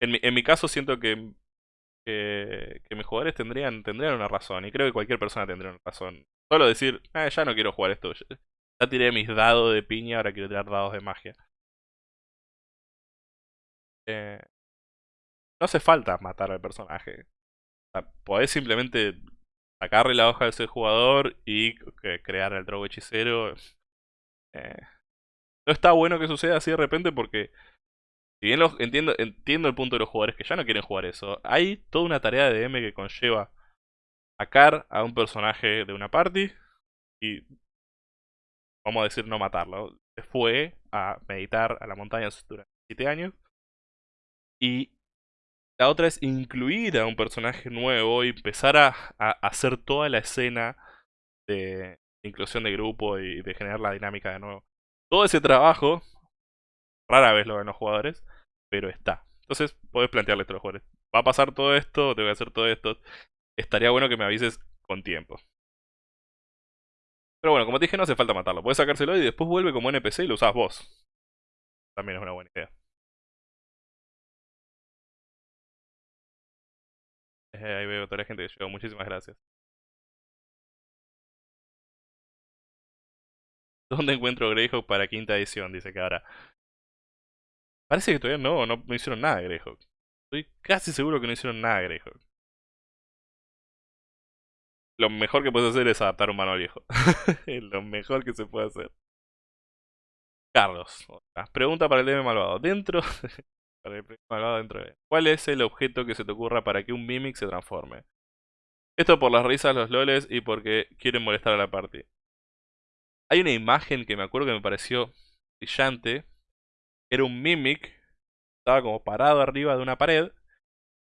en mi, caso siento que, que, mis jugadores tendrían, tendrían una razón. Y creo que cualquier persona tendría una razón. Solo decir, ah, ya no quiero jugar esto. Ya tiré mis dados de piña, ahora quiero tirar dados de magia. Eh, no hace falta matar al personaje. podés simplemente sacarle la hoja de ese jugador y crear el drogo hechicero. Eh, no está bueno que suceda así de repente porque si bien entiendo, entiendo el punto de los jugadores que ya no quieren jugar eso, hay toda una tarea de DM que conlleva sacar a un personaje de una party y vamos a decir no matarlo. Se fue a meditar a la montaña durante 7 años y la otra es incluir a un personaje nuevo y empezar a, hacer toda la escena de inclusión de grupo y de generar la dinámica de nuevo. Todo ese trabajo, rara vez lo ven los jugadores, pero está. Entonces, podés plantearle a los jugadores, va a pasar todo esto, te voy a hacer todo esto. Estaría bueno que me avises con tiempo. Pero bueno, como te dije, no hace falta matarlo. Puedes sacárselo y después vuelve como NPC y lo usás vos. También es una buena idea. ahí veo toda la gente que llegó. Muchísimas gracias. ¿Dónde encuentro Greyhawk para quinta edición? Dice ahora. Parece que todavía no, no, hicieron nada Greyhawk. Estoy casi seguro que no hicieron nada Greyhawk. Lo mejor que puedes hacer es adaptar un manual viejo. lo mejor que se puede hacer. Carlos. Pregunta para el DM malvado. Dentro ¿Cuál es el objeto que se te ocurra para que un Mimic se transforme? Esto por las risas, los loles y porque quieren molestar a la party. Hay una imagen que me acuerdo que me pareció brillante. Era un Mimic. Estaba como parado arriba de una pared.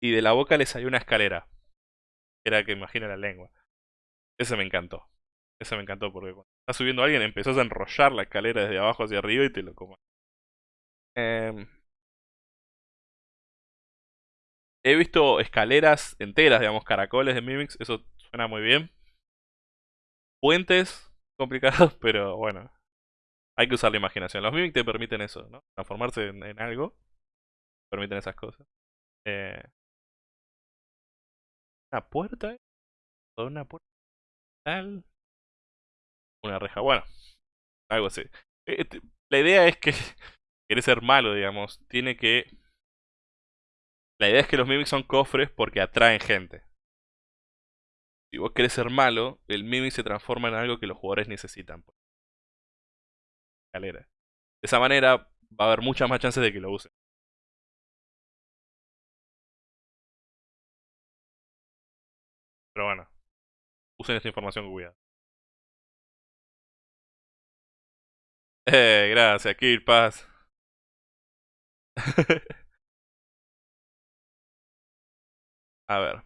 Y de la boca le salió una escalera. Era que imagina la lengua. Ese me encantó. Ese me encantó porque cuando está subiendo alguien empezó a enrollar la escalera desde abajo hacia arriba y te lo como. Eh, He visto escaleras enteras, digamos, caracoles de Mimics, eso suena muy bien. Puentes, complicados, pero bueno. Hay que usar la imaginación. Los Mimics te permiten eso, ¿no? Transformarse en, algo. Permiten esas cosas. Eh, ¿Una puerta? ¿Una puerta? Una reja. Bueno, algo así. Eh, la idea es que querés ser malo, digamos. Tiene que la idea es que los mimics son cofres porque atraen gente. Si vos querés ser malo, el mimic se transforma en algo que los jugadores necesitan. De esa manera va a haber muchas más chances de que lo usen. Pero bueno, usen esta información con cuidado. Eh, gracias, Kirpas. A ver.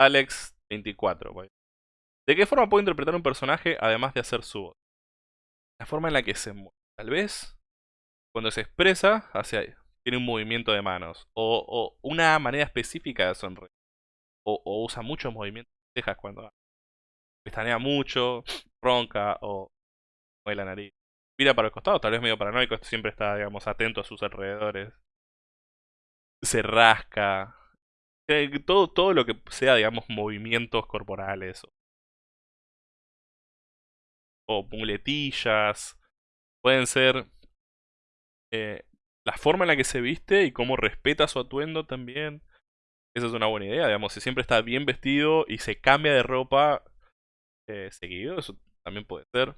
Alex24. ¿De qué forma puedo interpretar un personaje además de hacer su voz? La forma en la que se mueve. Tal vez cuando se expresa hacia tiene un movimiento de manos o, una manera específica de sonreír o, usa muchos movimientos cejas cuando pestanea mucho, ronca o mueve la nariz. Mira para los costados, tal vez medio paranoico, siempre está, digamos, atento a sus alrededores. Se rasca. Eh, todo, todo lo que sea, digamos, movimientos corporales. O, muletillas. Pueden ser eh, la forma en la que se viste y cómo respeta su atuendo también. Esa es una buena idea, digamos, si siempre está bien vestido y se cambia de ropa eh, seguido, eso también puede ser.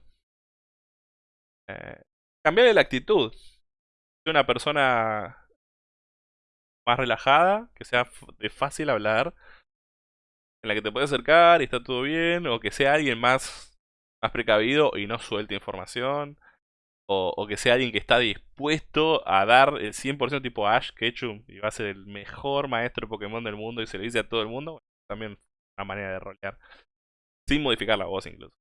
Eh, cambiarle la actitud. Si una persona más relajada, que sea de fácil hablar, en la que te puedes acercar y está todo bien, o que sea alguien más, más precavido y no suelte información, o, que sea alguien que está dispuesto a dar el 100% tipo Ash Ketchum y va a ser el mejor maestro Pokémon del mundo y se lo dice a todo el mundo, también una manera de rolear. Sin modificar la voz incluso.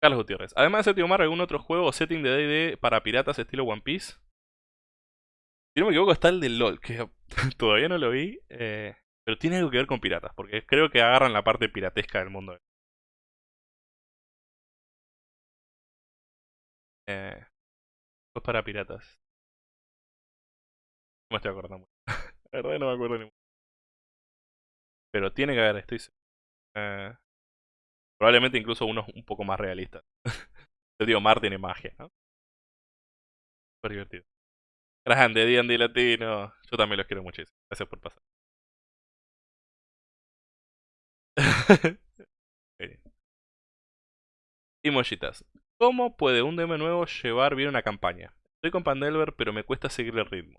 Carlos Gutiérrez. Además de Séptimo Mar, ¿algún otro juego o setting de D&D para piratas estilo One Piece? Si no me equivoco está el de LOL, que todavía no lo vi, eh, pero tiene algo que ver con piratas, porque creo que agarran la parte piratesca del mundo. Eh, para piratas. No me estoy acordando La verdad no me acuerdo ni Pero tiene que haber, estoy eh, Probablemente incluso uno un poco más realista. Yo digo, Mar tiene magia, ¿no? Super divertido. Grande, D&D Latino. Yo también los quiero muchísimo. Gracias por pasar. y mollitas. ¿Cómo puede un DM nuevo llevar bien una campaña? Estoy con Pandelver, pero me cuesta seguir el ritmo.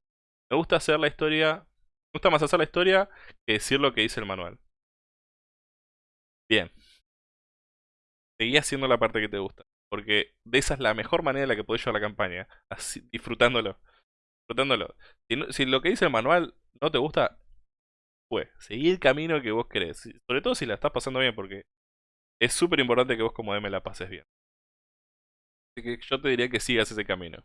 Me gusta hacer la historia. Me gusta más hacer la historia que decir lo que dice el manual. Bien. Seguí haciendo la parte que te gusta. Porque de esa es la mejor manera en la que podés llevar la campaña. Disfrutándolo. Si, si, lo que dice el manual no te gusta, pues, seguí el camino que vos querés. Sobre todo si la estás pasando bien, porque es súper importante que vos como DM la pases bien que yo te diría que sigas ese camino.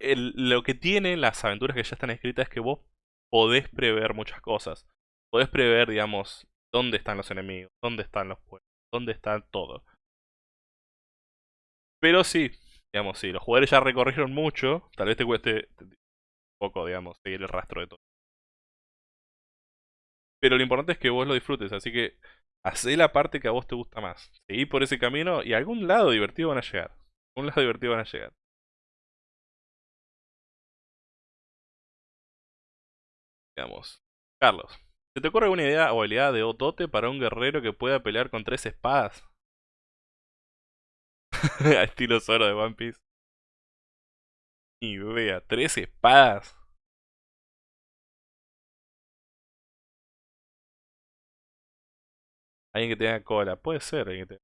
lo que tienen las aventuras que ya están escritas es que vos podés prever muchas cosas. Podés prever, digamos, dónde están los enemigos, dónde están los pueblos, dónde está todo. Pero sí, digamos, si los jugadores ya recorrieron mucho, tal vez te cueste un poco, digamos, seguir el rastro de todo. Pero lo importante es que vos lo disfrutes, así que Hacé la parte que a vos te gusta más. Seguí por ese camino y a algún lado divertido van a llegar. A algún lado divertido van a llegar. Veamos. Carlos. ¿Se te ocurre alguna idea o habilidad de Otote para un guerrero que pueda pelear con tres espadas? Estilo Zoro de One Piece. Ni idea, tres espadas. Alguien que tenga cola. Puede ser que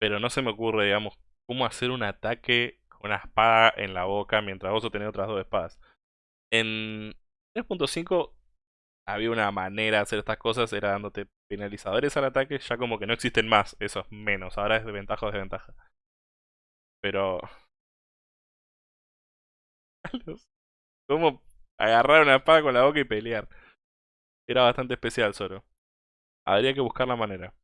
Pero no se me ocurre, digamos, cómo hacer un ataque con una espada en la boca mientras vos tenés otras dos espadas. En 3.5 había una manera de hacer estas cosas, era dándote penalizadores al ataque, ya como que no existen más esos menos, ahora es de ventaja o desventaja. Pero... ¿Cómo agarrar una espada con la boca y pelear? Era bastante especial, Zoro. Habría que buscar la manera.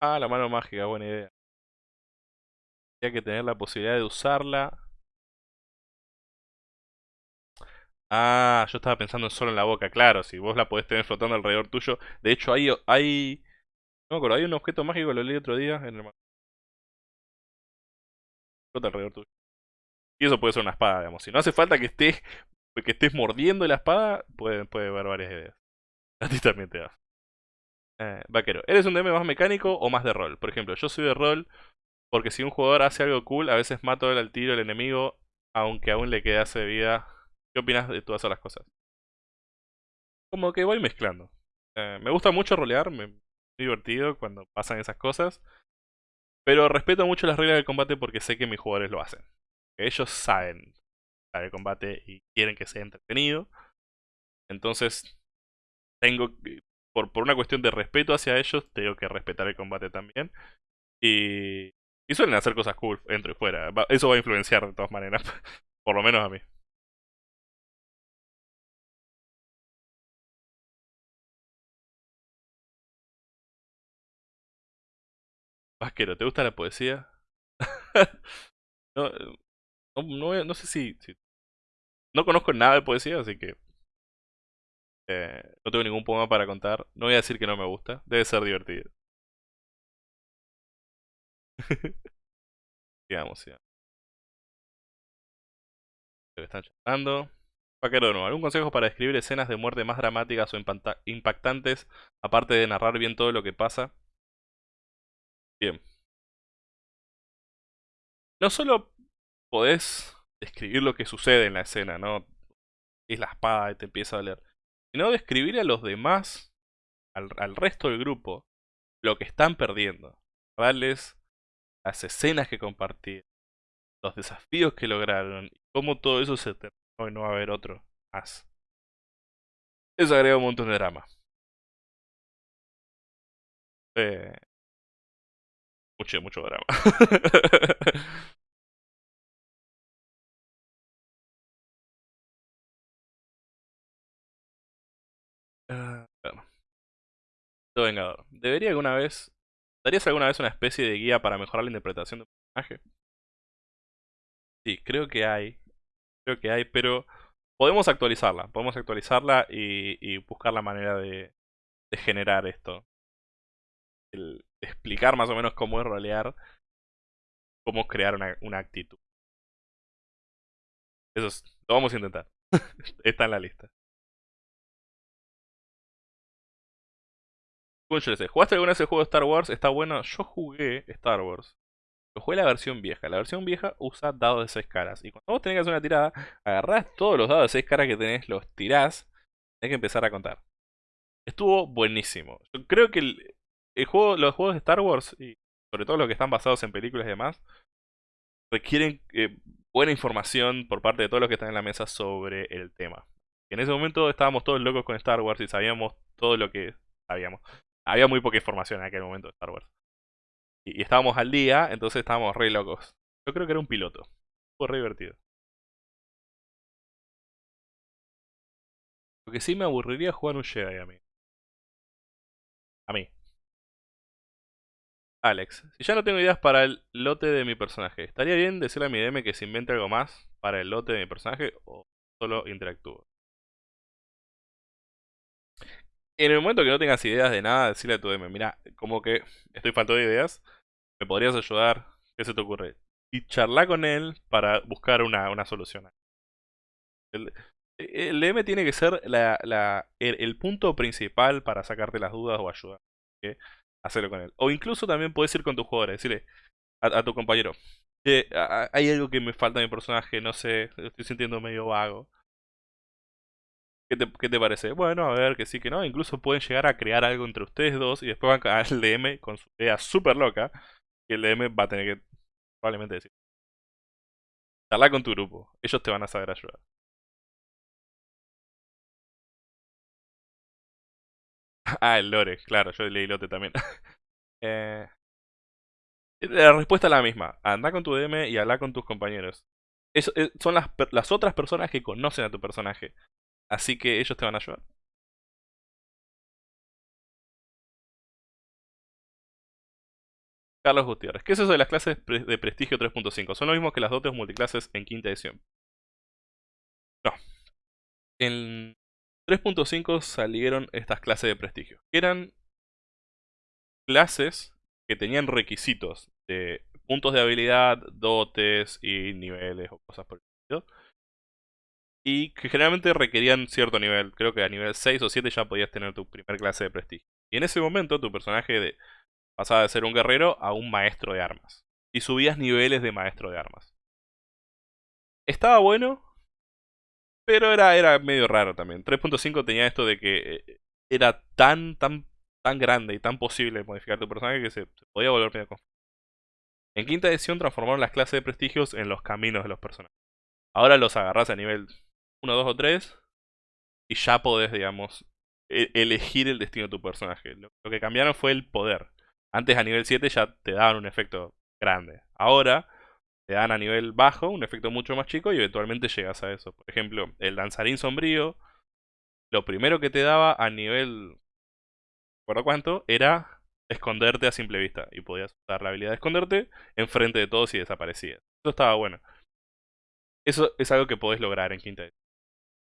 Ah, la mano mágica, buena idea. Habría que tener la posibilidad de usarla. Ah, yo estaba pensando solo en la boca, claro, si vos la podés tener flotando alrededor tuyo. De hecho, hay, hay, no me acuerdo, hay un objeto mágico, lo leí otro día, en el flota alrededor tuyo. Y eso puede ser una espada, digamos. Si no hace falta que estés, que estés mordiendo la espada, puede, puede haber varias ideas. A ti también te da. Eh, vaquero, ¿eres un DM más mecánico o más de rol? Por ejemplo, yo soy de rol porque si un jugador hace algo cool, a veces mato al tiro el enemigo, aunque aún le quedase vida. ¿Qué opinas de todas esas cosas? Como que voy mezclando. Eh, me gusta mucho rolear, me divertido cuando pasan esas cosas. Pero respeto mucho las reglas del combate porque sé que mis jugadores lo hacen. Ellos saben el combate y quieren que sea entretenido. Entonces tengo por, por una cuestión de respeto hacia ellos, tengo que respetar el combate también. Y, y suelen hacer cosas cool, dentro y fuera. eso va a influenciar de todas maneras, por lo menos a mí. ¿Te gusta la poesía? no, no, sé si, No conozco nada de poesía, así que... Eh, no tengo ningún poema para contar. No voy a decir que no me gusta. Debe ser divertido. Digamos, ya. que están charlando. Vaquero de. ¿Algún consejo para describir escenas de muerte más dramáticas o impactantes, aparte de narrar bien todo lo que pasa? Bien. No solo podés describir lo que sucede en la escena, ¿no? Es la espada y te empieza a leer. Sino describir a los demás, al, al resto del grupo, lo que están perdiendo. Darles las escenas que compartieron, los desafíos que lograron, y cómo todo eso se terminó y no va a haber otro más. Eso agrega un montón de drama. Eh, mucho, mucho drama. uh, Vengador. ¿Debería alguna vez... ¿Darías alguna vez una especie de guía para mejorar la interpretación de un personaje? Sí, creo que hay. Creo que hay, pero podemos actualizarla. Podemos actualizarla y, buscar la manera de, de generar esto. El, explicar más o menos cómo es rolear, cómo crear una, actitud. Eso es, lo vamos a intentar. Está en la lista. ¿Jugaste alguna vez el juego de Star Wars? Está bueno. Yo jugué Star Wars. Yo jugué la versión vieja. La versión vieja usa dados de 6 caras. Y cuando vos tenés que hacer una tirada, agarrás todos los dados de 6 caras que tenés, los tirás. Tenés que empezar a contar. Estuvo buenísimo. Yo creo que el, juego, los juegos de Star Wars, y sobre todo los que están basados en películas y demás, requieren eh, buena información por parte de todos los que están en la mesa sobre el tema. en ese momento estábamos todos locos con Star Wars y sabíamos todo lo que sabíamos había muy poca información en aquel momento de Star Wars. Y, estábamos al día, entonces estábamos re locos. Yo creo que era un piloto. Fue re divertido. Lo que sí me aburriría jugar un Jedi a mí. A mí. Alex, si ya no tengo ideas para el lote de mi personaje, ¿estaría bien decirle a mi DM que se invente algo más para el lote de mi personaje o solo interactúo? En el momento que no tengas ideas de nada, decirle a tu DM, mira, como que estoy falto de ideas, ¿me podrías ayudar? ¿Qué se te ocurre? Y charla con él para buscar una, una solución. El, el, DM tiene que ser la, la, el, punto principal para sacarte las dudas o ayudar. Hacerlo con él. O incluso también puedes ir con tus jugadores, decirle a, tu compañero, hay algo que me falta en mi personaje, no sé, estoy sintiendo medio vago. ¿Qué te, parece? Bueno, a ver, que sí, que no. Incluso pueden llegar a crear algo entre ustedes dos y después van al DM con su idea súper loca. Y el DM va a tener que probablemente decir. Habla con tu grupo. Ellos te van a saber ayudar. Ah, el lore, claro, yo leí lote también. eh, la respuesta es la misma. Anda con tu DM y habla con tus compañeros. Eso, eh, son las, las otras personas que conocen a tu personaje. Así que ellos te van a ayudar. Carlos Gutiérrez. ¿Qué es eso de las clases de prestigio 3.5? Son lo mismo que las dotes multiclases en quinta edición. No. En 3.5 salieron estas clases de prestigio. eran clases que tenían requisitos de puntos de habilidad, dotes y niveles o cosas por el estilo y que generalmente requerían cierto nivel. Creo que a nivel 6 o 7 ya podías tener tu primer clase de prestigio. Y en ese momento tu personaje de, pasaba de ser un guerrero a un maestro de armas. Y subías niveles de maestro de armas. Estaba bueno, pero era, era medio raro también. 3.5 tenía esto de que eh, era tan, tan, tan grande y tan posible modificar tu personaje que se, podía volver medio confuso. En quinta edición transformaron las clases de prestigios en los caminos de los personajes. Ahora los agarras a nivel 1, 2 o 3 y ya podés, digamos, e-, elegir el destino de tu personaje. Lo, que cambiaron fue el poder. Antes a nivel 7 ya te daban un efecto grande. Ahora te dan a nivel bajo un efecto mucho más chico y eventualmente llegas a eso. Por ejemplo, el danzarín sombrío, lo primero que te daba a nivel... ¿Recuerdo cuánto? Era esconderte a simple vista. Y podías usar la habilidad de esconderte enfrente de todos y desaparecías. Eso estaba bueno. Eso es algo que podés lograr en quinta.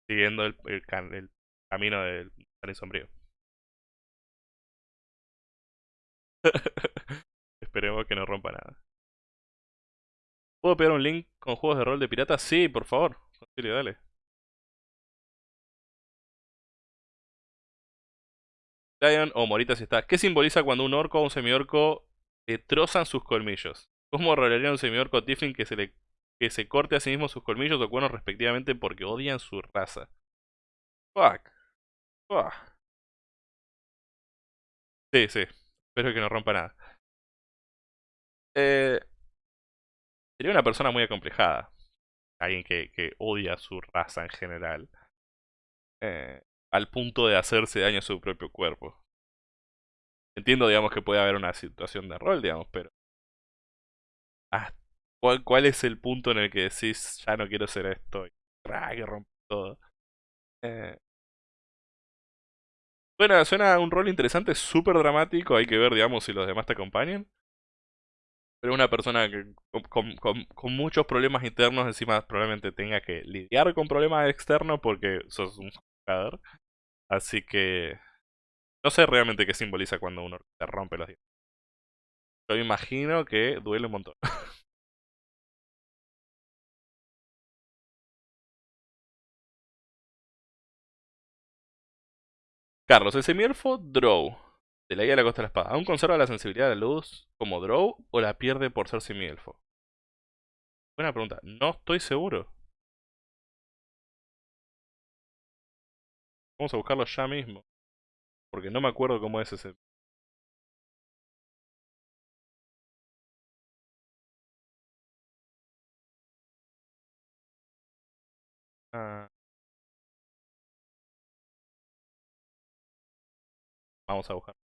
Siguiendo el, camino del Jardín Sombrío. Esperemos que no rompa nada. ¿Puedo pegar un link con juegos de rol de piratas? Sí, por favor. dale. Lion o Morita si está. ¿Qué simboliza cuando un orco o un semiorco le trozan sus colmillos? ¿Cómo rolaría un semiorco Tiflin que se le que se corte a sí mismo sus colmillos o cuernos respectivamente porque odian su raza? Fuck. Fuck. Sí, sí. Espero que no rompa nada. Eh, sería una persona muy acomplejada. Alguien que, que odia su raza en general. Eh, al punto de hacerse daño a su propio cuerpo. Entiendo, digamos, que puede haber una situación de rol, digamos, pero... Ah, ¿cuál, ¿Cuál es el punto en el que decís, ya no quiero ser esto? Y que rompe todo. Eh... Suena, suena un rol interesante, súper dramático, hay que ver, digamos, si los demás te acompañan. Pero una persona que con, con, muchos problemas internos encima probablemente tenga que lidiar con problemas externos porque sos un jugador. Así que... No sé realmente qué simboliza cuando uno se rompe los dientes. Yo imagino que duele un montón. Carlos, el semielfo Drow de la guía de la costa de la espada, ¿aún conserva la sensibilidad de la luz como Drow o la pierde por ser semielfo? Buena pregunta, no estoy seguro. Vamos a buscarlo ya mismo. Porque no me acuerdo cómo es ese... Ah. Vamos a buscar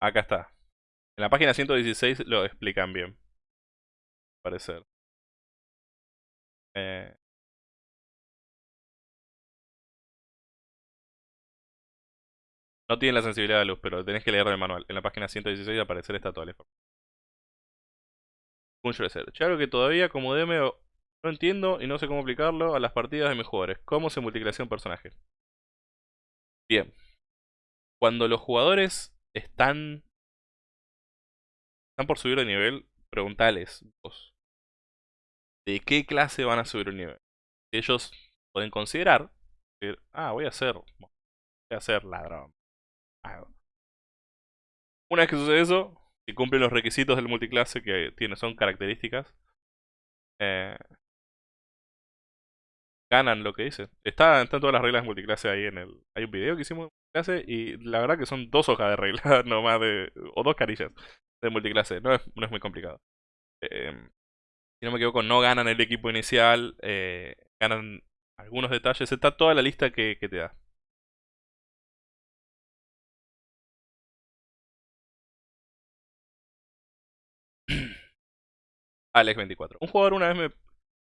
Acá está. En la página 116 lo explican bien. Parecer. Eh... No tiene la sensibilidad de luz, pero tenés que leer el manual. En la página 116 aparecer está toda la información. Yo algo que todavía como DM no entiendo y no sé cómo aplicarlo a las partidas de mis jugadores. ¿Cómo se multiclasea un personaje? Bien. Cuando los jugadores están están por subir de nivel, preguntales vos. ¿De qué clase van a subir un nivel? Ellos pueden considerar, ah, voy a ser, voy a ser ladrón. Una vez que sucede eso, si cumplen los requisitos del multiclase que tiene, son características, eh, ganan lo que dice. Está, están todas las reglas de multiclase ahí en el... Hay un video que hicimos de multiclase y la verdad que son dos hojas de reglas nomás de... o dos carillas de multiclase. No es, no es muy complicado. Em, si no me equivoco, no ganan el equipo inicial, eh, ganan algunos detalles. Está toda la lista que, que te da. Alex24. Un jugador una vez me...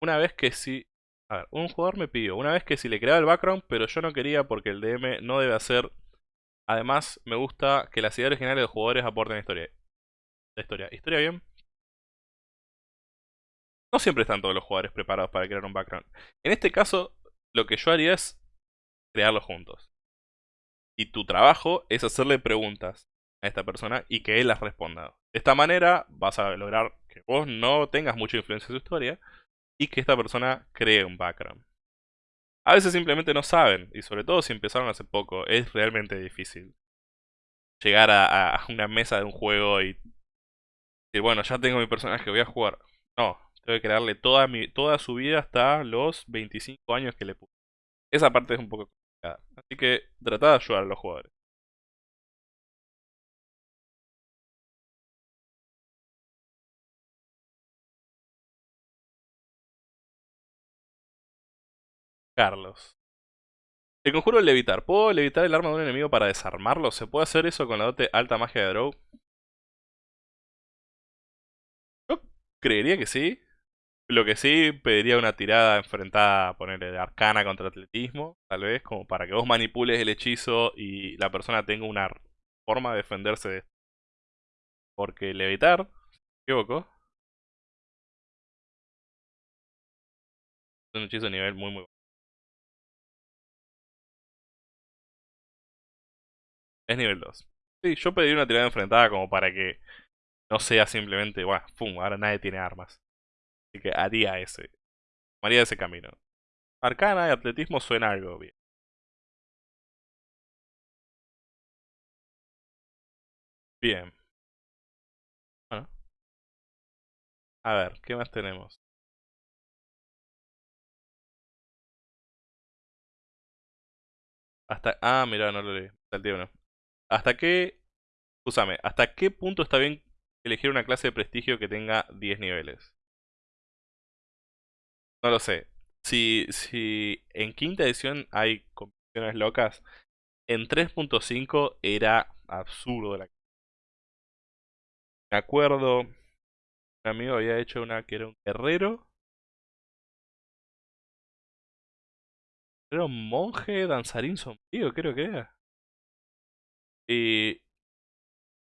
Una vez que ver, un jugador me pidió una vez que si le creaba el background, pero yo no quería porque el DM no debe hacer... Además, me gusta que las ideas originales de los jugadores aporten historia. La historia. ¿Historia bien? No siempre están todos los jugadores preparados para crear un background. En este caso, lo que yo haría es crearlo juntos. Y tu trabajo es hacerle preguntas a esta persona y que él las responda. De esta manera vas a lograr que vos no tengas mucha influencia en su historia y que esta persona cree un background. A veces simplemente no saben, y sobre todo si empezaron hace poco, es realmente difícil llegar a, una mesa de un juego y decir, bueno, ya tengo mi personaje, voy a jugar. No, tengo que crearle toda, toda su vida hasta los 25 años que le puse. Esa parte es un poco complicada. Así que trata de ayudar a los jugadores. Carlos. El conjuro de levitar. ¿Puedo levitar el arma de un enemigo para desarmarlo? ¿Se puede hacer eso con la dote alta magia de Drow? Yo creería que sí. Lo que sí, pediría una tirada enfrentada, ponerle de arcana contra atletismo, tal vez, como para que vos manipules el hechizo y la persona tenga una forma de defenderse de esto. Porque levitar, si me equivoco, es un hechizo de nivel muy muy Es nivel 2. Sí, yo pedí una tirada enfrentada como para que no sea simplemente, bueno, pum, ahora nadie tiene armas. Así que haría ese. Haría ese camino. Arcana y atletismo suena algo bien. Bien. Bueno. A ver, ¿qué más tenemos? Hasta... Ah, mira, no lo leí. Salté uno. ¿Hasta qué... ¿hasta qué punto está bien elegir una clase de prestigio que tenga 10 niveles? No lo sé. Si, si en quinta edición hay competiciones locas, en 3.5 era absurdo la Me acuerdo, un amigo había hecho una que era un guerrero. Era un monje danzarín sombrío, creo que era. Y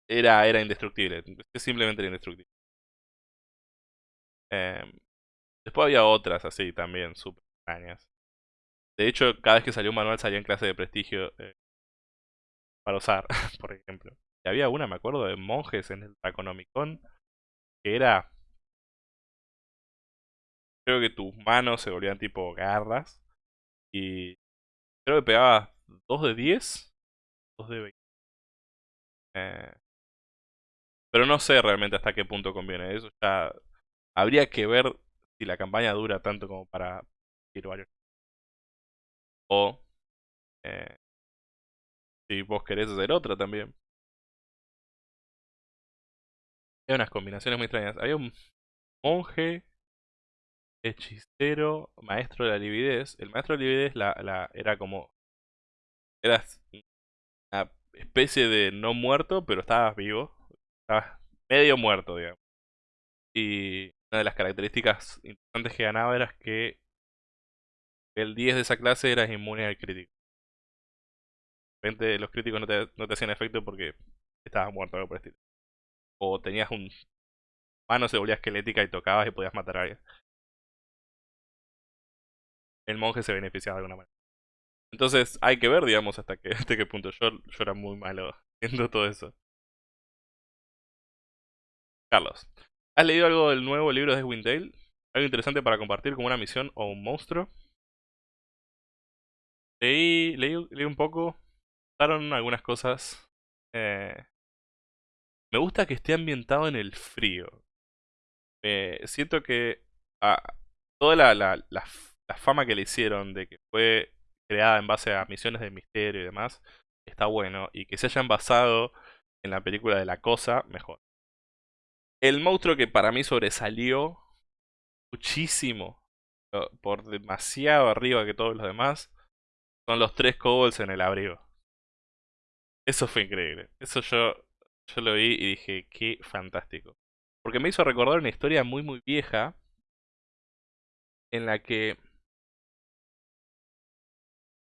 era, era indestructible. Simplemente era indestructible. Em, después había otras así también, súper extrañas. De hecho, cada vez que salió un manual salía en clase de prestigio eh, para usar, por ejemplo. Y había una, me acuerdo, de monjes en el Taconomicon que era... Creo que tus manos se volvían tipo garras. Y creo que pegaba 2 de 10, 2 de 20. Eh, pero no sé realmente hasta qué punto conviene. Eso ya habría que ver si la campaña dura tanto como para ir varios. O eh, si vos querés hacer otra también. Hay unas combinaciones muy extrañas. Había un monje, hechicero, maestro de la lividez. El maestro de la lividez era como... Una especie de no muerto, pero estabas vivo. Estabas medio muerto, digamos. Y una de las características importantes que ganaba era que el 10 de esa clase eras inmune al crítico. De repente los críticos no te, no te hacían efecto porque estabas muerto, algo por el estilo. O tenías un... Mano se volvía esquelética y tocabas y podías matar a alguien. El monje se beneficiaba de alguna manera. Entonces hay que ver, digamos, hasta, que, hasta qué punto. Yo, yo era muy malo viendo todo eso. Carlos, ¿has leído algo del nuevo libro de Windale? ¿Algo interesante para compartir como una misión o un monstruo? Leí, leí, un poco, pasaron algunas cosas. Eh, me gusta que esté ambientado en el frío. siento que ah, toda la, la, la, fama que le hicieron de que fue creada en base a misiones de misterio y demás, está bueno. Y que se hayan basado en la película de La Cosa, mejor. El monstruo que para mí sobresalió muchísimo, por demasiado arriba que todos los demás, son los tres kobolds en el abrigo. Eso fue increíble. Eso yo, yo lo vi y dije, qué fantástico. Porque me hizo recordar una historia muy muy vieja en la que...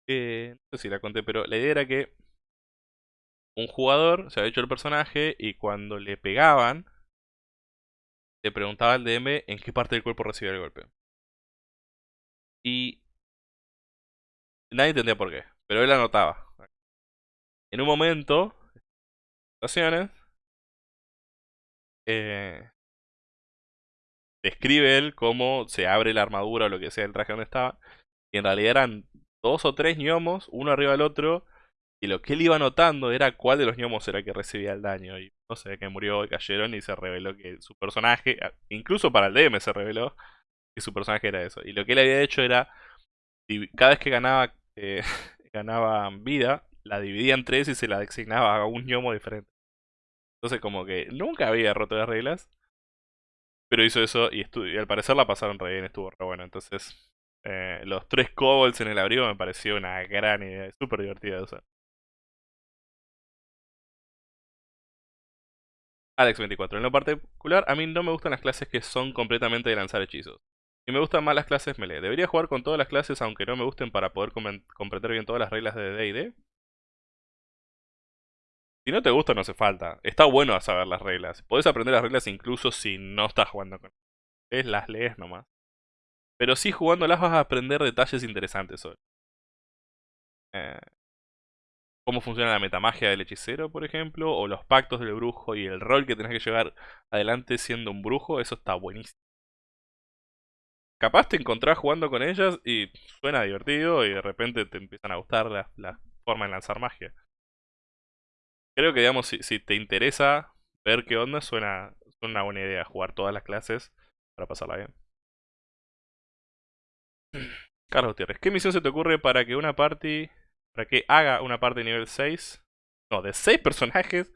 Eh, no sé si la conté, pero la idea era que un jugador se había hecho el personaje y cuando le pegaban, le preguntaba al DM en qué parte del cuerpo recibía el golpe. Y nadie entendía por qué, pero él anotaba. En un momento, situaciones, eh, describe él cómo se abre la armadura o lo que sea el traje donde estaba. Y en realidad eran dos o tres gnomos, uno arriba del otro. Y lo que él iba notando era cuál de los gnomos era que recibía el daño. Y no sé, que murió y cayeron y se reveló que su personaje, incluso para el DM se reveló que su personaje era eso. Y lo que él había hecho era, cada vez que ganaba, eh, ganaba vida, la dividía en tres y se la designaba a un gnomo diferente. Entonces como que nunca había roto las reglas. Pero hizo eso y, al parecer la pasaron re bien, estuvo re bueno. Entonces, eh, los tres kobolds en el abrigo me pareció una gran idea, súper divertida de usar. Alex24. En lo particular, a mí no me gustan las clases que son completamente de lanzar hechizos. Y me gustan más las clases melee. Debería jugar con todas las clases aunque no me gusten para poder comprender bien todas las reglas de D&D. Si no te gusta, no hace falta. Está bueno saber las reglas. Podés aprender las reglas incluso si no estás jugando con ellas. Las lees nomás. Pero sí jugándolas vas a aprender detalles interesantes sobre. Eh, cómo funciona la metamagia del hechicero, por ejemplo, o los pactos del brujo y el rol que tenés que llevar adelante siendo un brujo, eso está buenísimo. Capaz te encontrás jugando con ellas y suena divertido y de repente te empiezan a gustar la, forma de lanzar magia. Creo que, digamos, si, te interesa ver qué onda, suena, suena una buena idea jugar todas las clases para pasarla bien. Carlos Gutiérrez, ¿qué misión se te ocurre para que una party para que haga una parte de nivel 6, no, de 6 personajes,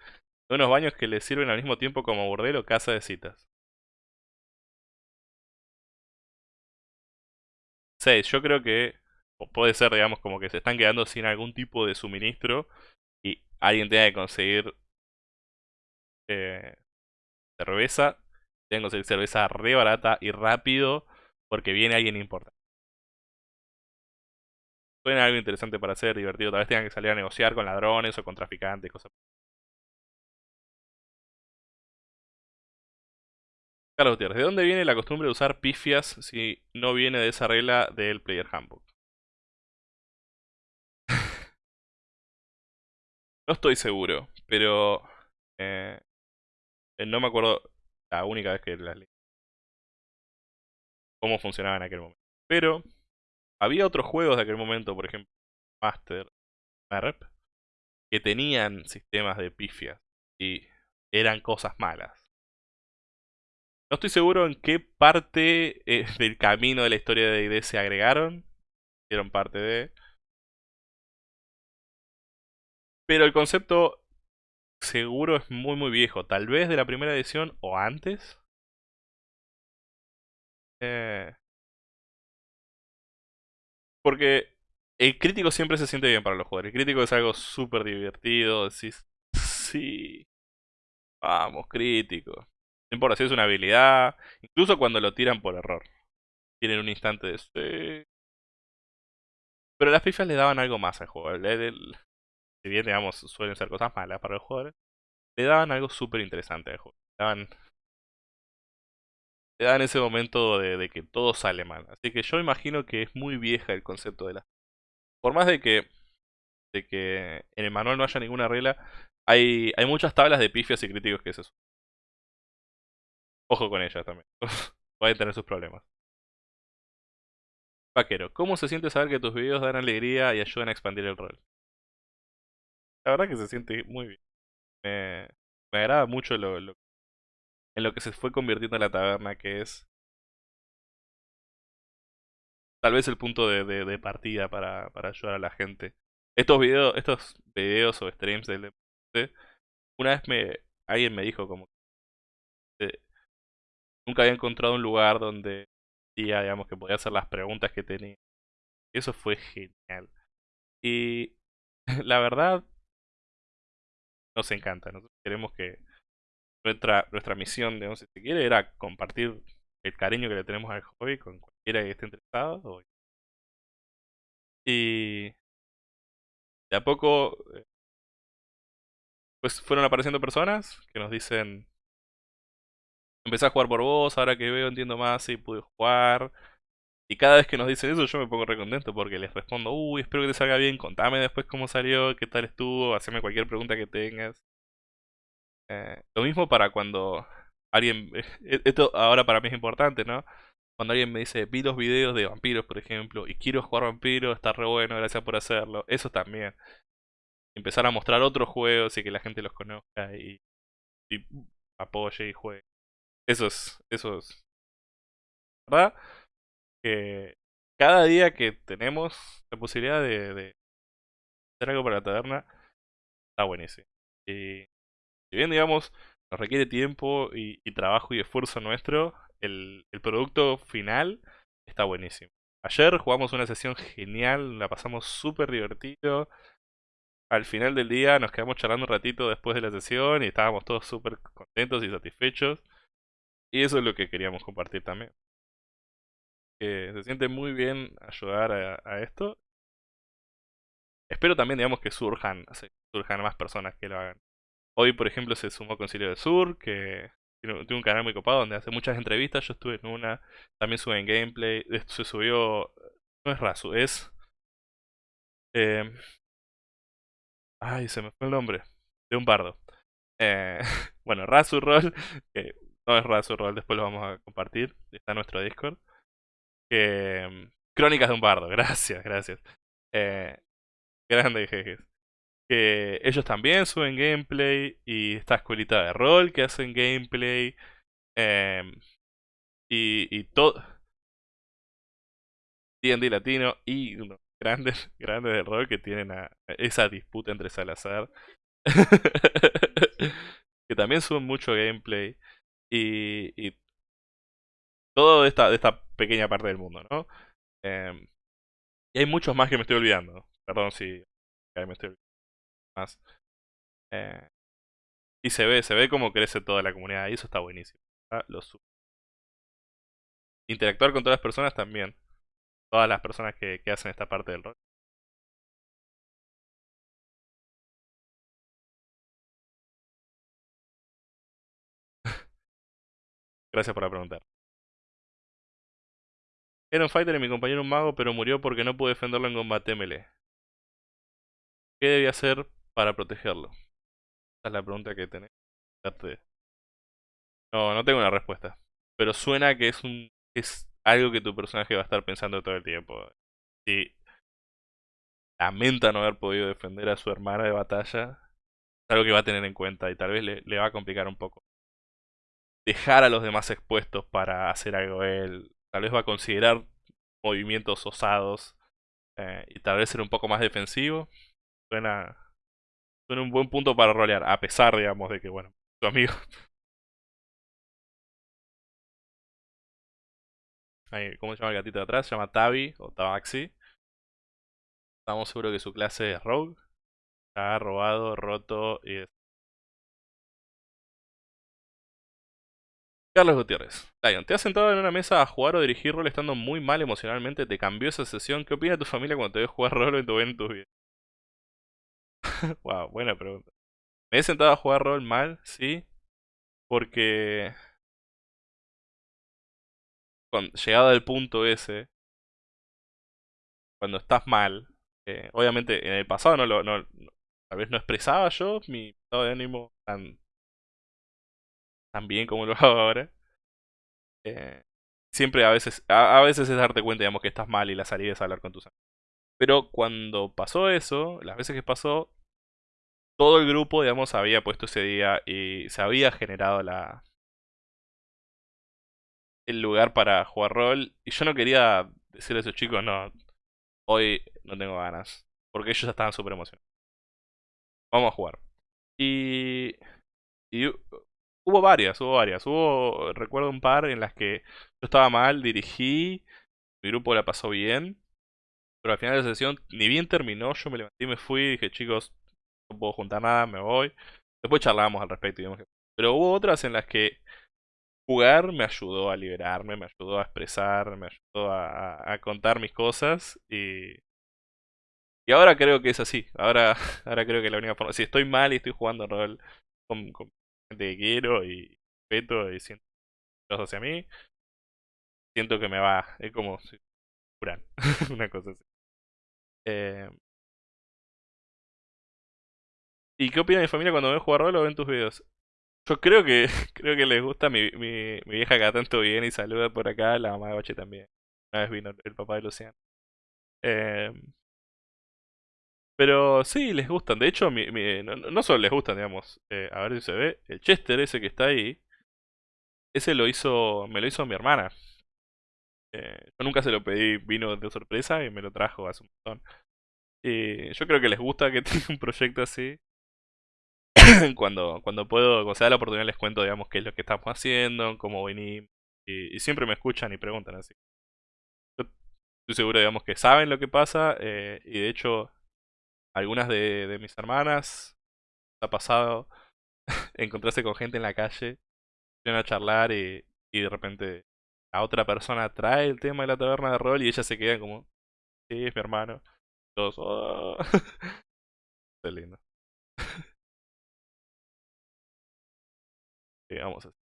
de unos baños que le sirven al mismo tiempo como bordel o casa de citas. 6, yo creo que puede ser, digamos, como que se están quedando sin algún tipo de suministro y alguien tenga que conseguir eh, cerveza, tenga que conseguir cerveza re barata y rápido porque viene alguien importante. Suena algo interesante para hacer, divertido. Tal vez tengan que salir a negociar con ladrones o con traficantes, cosas. Carlos Gutiérrez, ¿de dónde viene la costumbre de usar pifias si no viene de esa regla del Player Handbook? no estoy seguro, pero eh, no me acuerdo la única vez que las leí. Cómo funcionaba en aquel momento. Pero había otros juegos de aquel momento, por ejemplo, Master, Merp, que tenían sistemas de pifias y eran cosas malas. No estoy seguro en qué parte eh, del camino de la historia de D&D se agregaron. Hicieron parte de... Pero el concepto seguro es muy muy viejo. Tal vez de la primera edición o antes. Eh, porque el crítico siempre se siente bien para los jugadores. El crítico es algo súper divertido. Decís, sí, vamos, crítico. No importa si es una habilidad, incluso cuando lo tiran por error. Tienen un instante de sí. Pero las pifas le daban algo más al juego. si bien, digamos, suelen ser cosas malas para los jugadores, le daban algo súper interesante al juego. Le daban te dan ese momento de, que todo sale mal. Así que yo imagino que es muy vieja el concepto de la... Por más de que, de que en el manual no haya ninguna regla, hay, hay muchas tablas de pifias y críticos que es eso. Ojo con ellas también. Pueden tener sus problemas. Vaquero, ¿cómo se siente saber que tus videos dan alegría y ayudan a expandir el rol? La verdad que se siente muy bien. Me, me agrada mucho lo, lo, en lo que se fue convirtiendo la taberna, que es tal vez el punto de, de, partida para, ayudar a la gente. Estos videos, estos videos o streams del deporte, una vez me alguien me dijo como que nunca había encontrado un lugar donde digamos que podía hacer las preguntas que tenía. Eso fue genial. Y la verdad nos encanta, nosotros queremos que nuestra, nuestra misión, digamos, si se quiere, era compartir el cariño que le tenemos al hobby con cualquiera que esté interesado. Y de a poco, eh, pues fueron apareciendo personas que nos dicen, empecé a jugar por vos, ahora que veo entiendo más y pude jugar. Y cada vez que nos dicen eso yo me pongo recontento porque les respondo, uy, espero que te salga bien, contame después cómo salió, qué tal estuvo, haceme cualquier pregunta que tengas. Eh, lo mismo para cuando alguien... Eh, esto ahora para mí es importante, ¿no? Cuando alguien me dice, vi los videos de vampiros, por ejemplo, y quiero jugar vampiros, está re bueno, gracias por hacerlo. Eso también. Empezar a mostrar otros juegos y que la gente los conozca y, apoye y juegue. Eso es, eso es. ¿Verdad? Cada día que tenemos la posibilidad de, de hacer algo para la taberna, está buenísimo. Y si bien, digamos, nos requiere tiempo y, trabajo y esfuerzo nuestro, el, producto final está buenísimo. Ayer jugamos una sesión genial, la pasamos súper divertido. al final del día nos quedamos charlando un ratito después de la sesión y estábamos todos súper contentos y satisfechos. Y eso es lo que queríamos compartir también. Que se siente muy bien ayudar a, esto. Espero también, digamos, que surjan, surjan más personas que lo hagan. Hoy, por ejemplo, se sumó Concilio del Sur, que tiene, un canal muy copado donde hace muchas entrevistas. Yo estuve en una, también sube en gameplay. Se subió, no es Razu, es... Eh, ay, se me fue el nombre. De un bardo. Eh, bueno, Razurroll, que no es Razurroll, después lo vamos a compartir. Está en nuestro Discord. Crónicas de un bardo, gracias, gracias. Eh, grande jejes que ellos también suben gameplay y esta escuelita de rol que hacen gameplay em, y, y todo D&D latino y grandes grandes de rol que tienen esa disputa entre Salazar que también suben mucho gameplay y, todo de esta, esta pequeña parte del mundo, ¿no? Em, y hay muchos más que me estoy olvidando. Perdón si me estoy olvidando Eh, y se ve, se ve cómo crece toda la comunidad y eso está buenísimo. Interactuar con todas las personas también. Todas las personas que, hacen esta parte del rol. Gracias por la pregunta. Era un fighter y mi compañero un mago, pero murió porque no pude defenderlo en combate melee. ¿Qué debía hacer para protegerlo? Esa es la pregunta que tenés No, no tengo una respuesta. Pero suena que es un es algo que tu personaje va a estar pensando todo el tiempo. Si lamenta no haber podido defender a su hermana de batalla, es algo que va a tener en cuenta y tal vez le, va a complicar un poco. Dejar a los demás expuestos para hacer algo él. Tal vez va a considerar movimientos osados eh, y tal vez ser un poco más defensivo. Suena, un buen punto para rolear, a pesar, digamos, de que, bueno, tu amigo. ¿Cómo se llama el gatito de atrás? Se llama Tabi o Tabaxi. Estamos seguros que su clase es Rogue. ha robado, roto y... Carlos Gutiérrez. Lion, ¿te has sentado en una mesa a jugar o dirigir rol estando muy mal emocionalmente? ¿Te cambió esa sesión? ¿Qué opina tu familia cuando te ves jugar rol en tu, videos? Wow, buena pregunta. Me he sentado a jugar rol mal, sí. Porque. llegado al punto ese. Cuando estás mal. Eh, obviamente en el pasado no lo. No, tal vez no expresaba yo mi estado de ánimo tan. tan bien como lo hago ahora. Eh, siempre a veces. A, a, veces es darte cuenta, digamos, que estás mal y la salida es hablar con tus amigos. Pero cuando pasó eso, las veces que pasó, todo el grupo, digamos, había puesto ese día y se había generado la el lugar para jugar rol. Y yo no quería decirle a esos chicos, no, hoy no tengo ganas. Porque ellos estaban súper emocionados. Vamos a jugar. Y, y hubo varias, hubo varias. Hubo, recuerdo un par en las que yo estaba mal, dirigí, mi grupo la pasó bien. Pero al final de la sesión, ni bien terminó, yo me levanté y me fui y dije, chicos, no puedo juntar nada, me voy. Después charlamos al respecto. Pero hubo otras en las que jugar me ayudó a liberarme, me ayudó a expresar, me ayudó a, contar mis cosas y... Y ahora creo que es así. Ahora, ahora creo que la única forma... Si estoy mal y estoy jugando rol con, gente que quiero y respeto y siento hacia mí, siento que me va... Es como... Si, una cosa así. Eh, ¿Y qué opina mi familia cuando ven jugar rol o ven tus videos? Yo creo que creo que les gusta mi, mi, mi vieja acá tanto bien y saluda por acá, la mamá de Bache también. Una vez vino el papá de Luciano. Eh, pero sí, les gustan. De hecho, mi, mi, no, solo les gustan, digamos. Eh, a ver si se ve. El Chester ese que está ahí. Ese lo hizo. Me lo hizo mi hermana. Eh, yo nunca se lo pedí, vino de sorpresa y me lo trajo hace un montón. Y yo creo que les gusta que tenga un proyecto así. cuando, cuando puedo, cuando se da la oportunidad les cuento, digamos, qué es lo que estamos haciendo, cómo venimos. Y, siempre me escuchan y preguntan así. Yo estoy seguro, digamos, que saben lo que pasa. Eh, y de hecho, algunas de, mis hermanas ha pasado encontrarse con gente en la calle, vienen a charlar y, de repente la otra persona trae el tema de la taberna de rol y ella se queda como, sí, es mi hermano. Todos, oh". lindo. Sí, vamos así.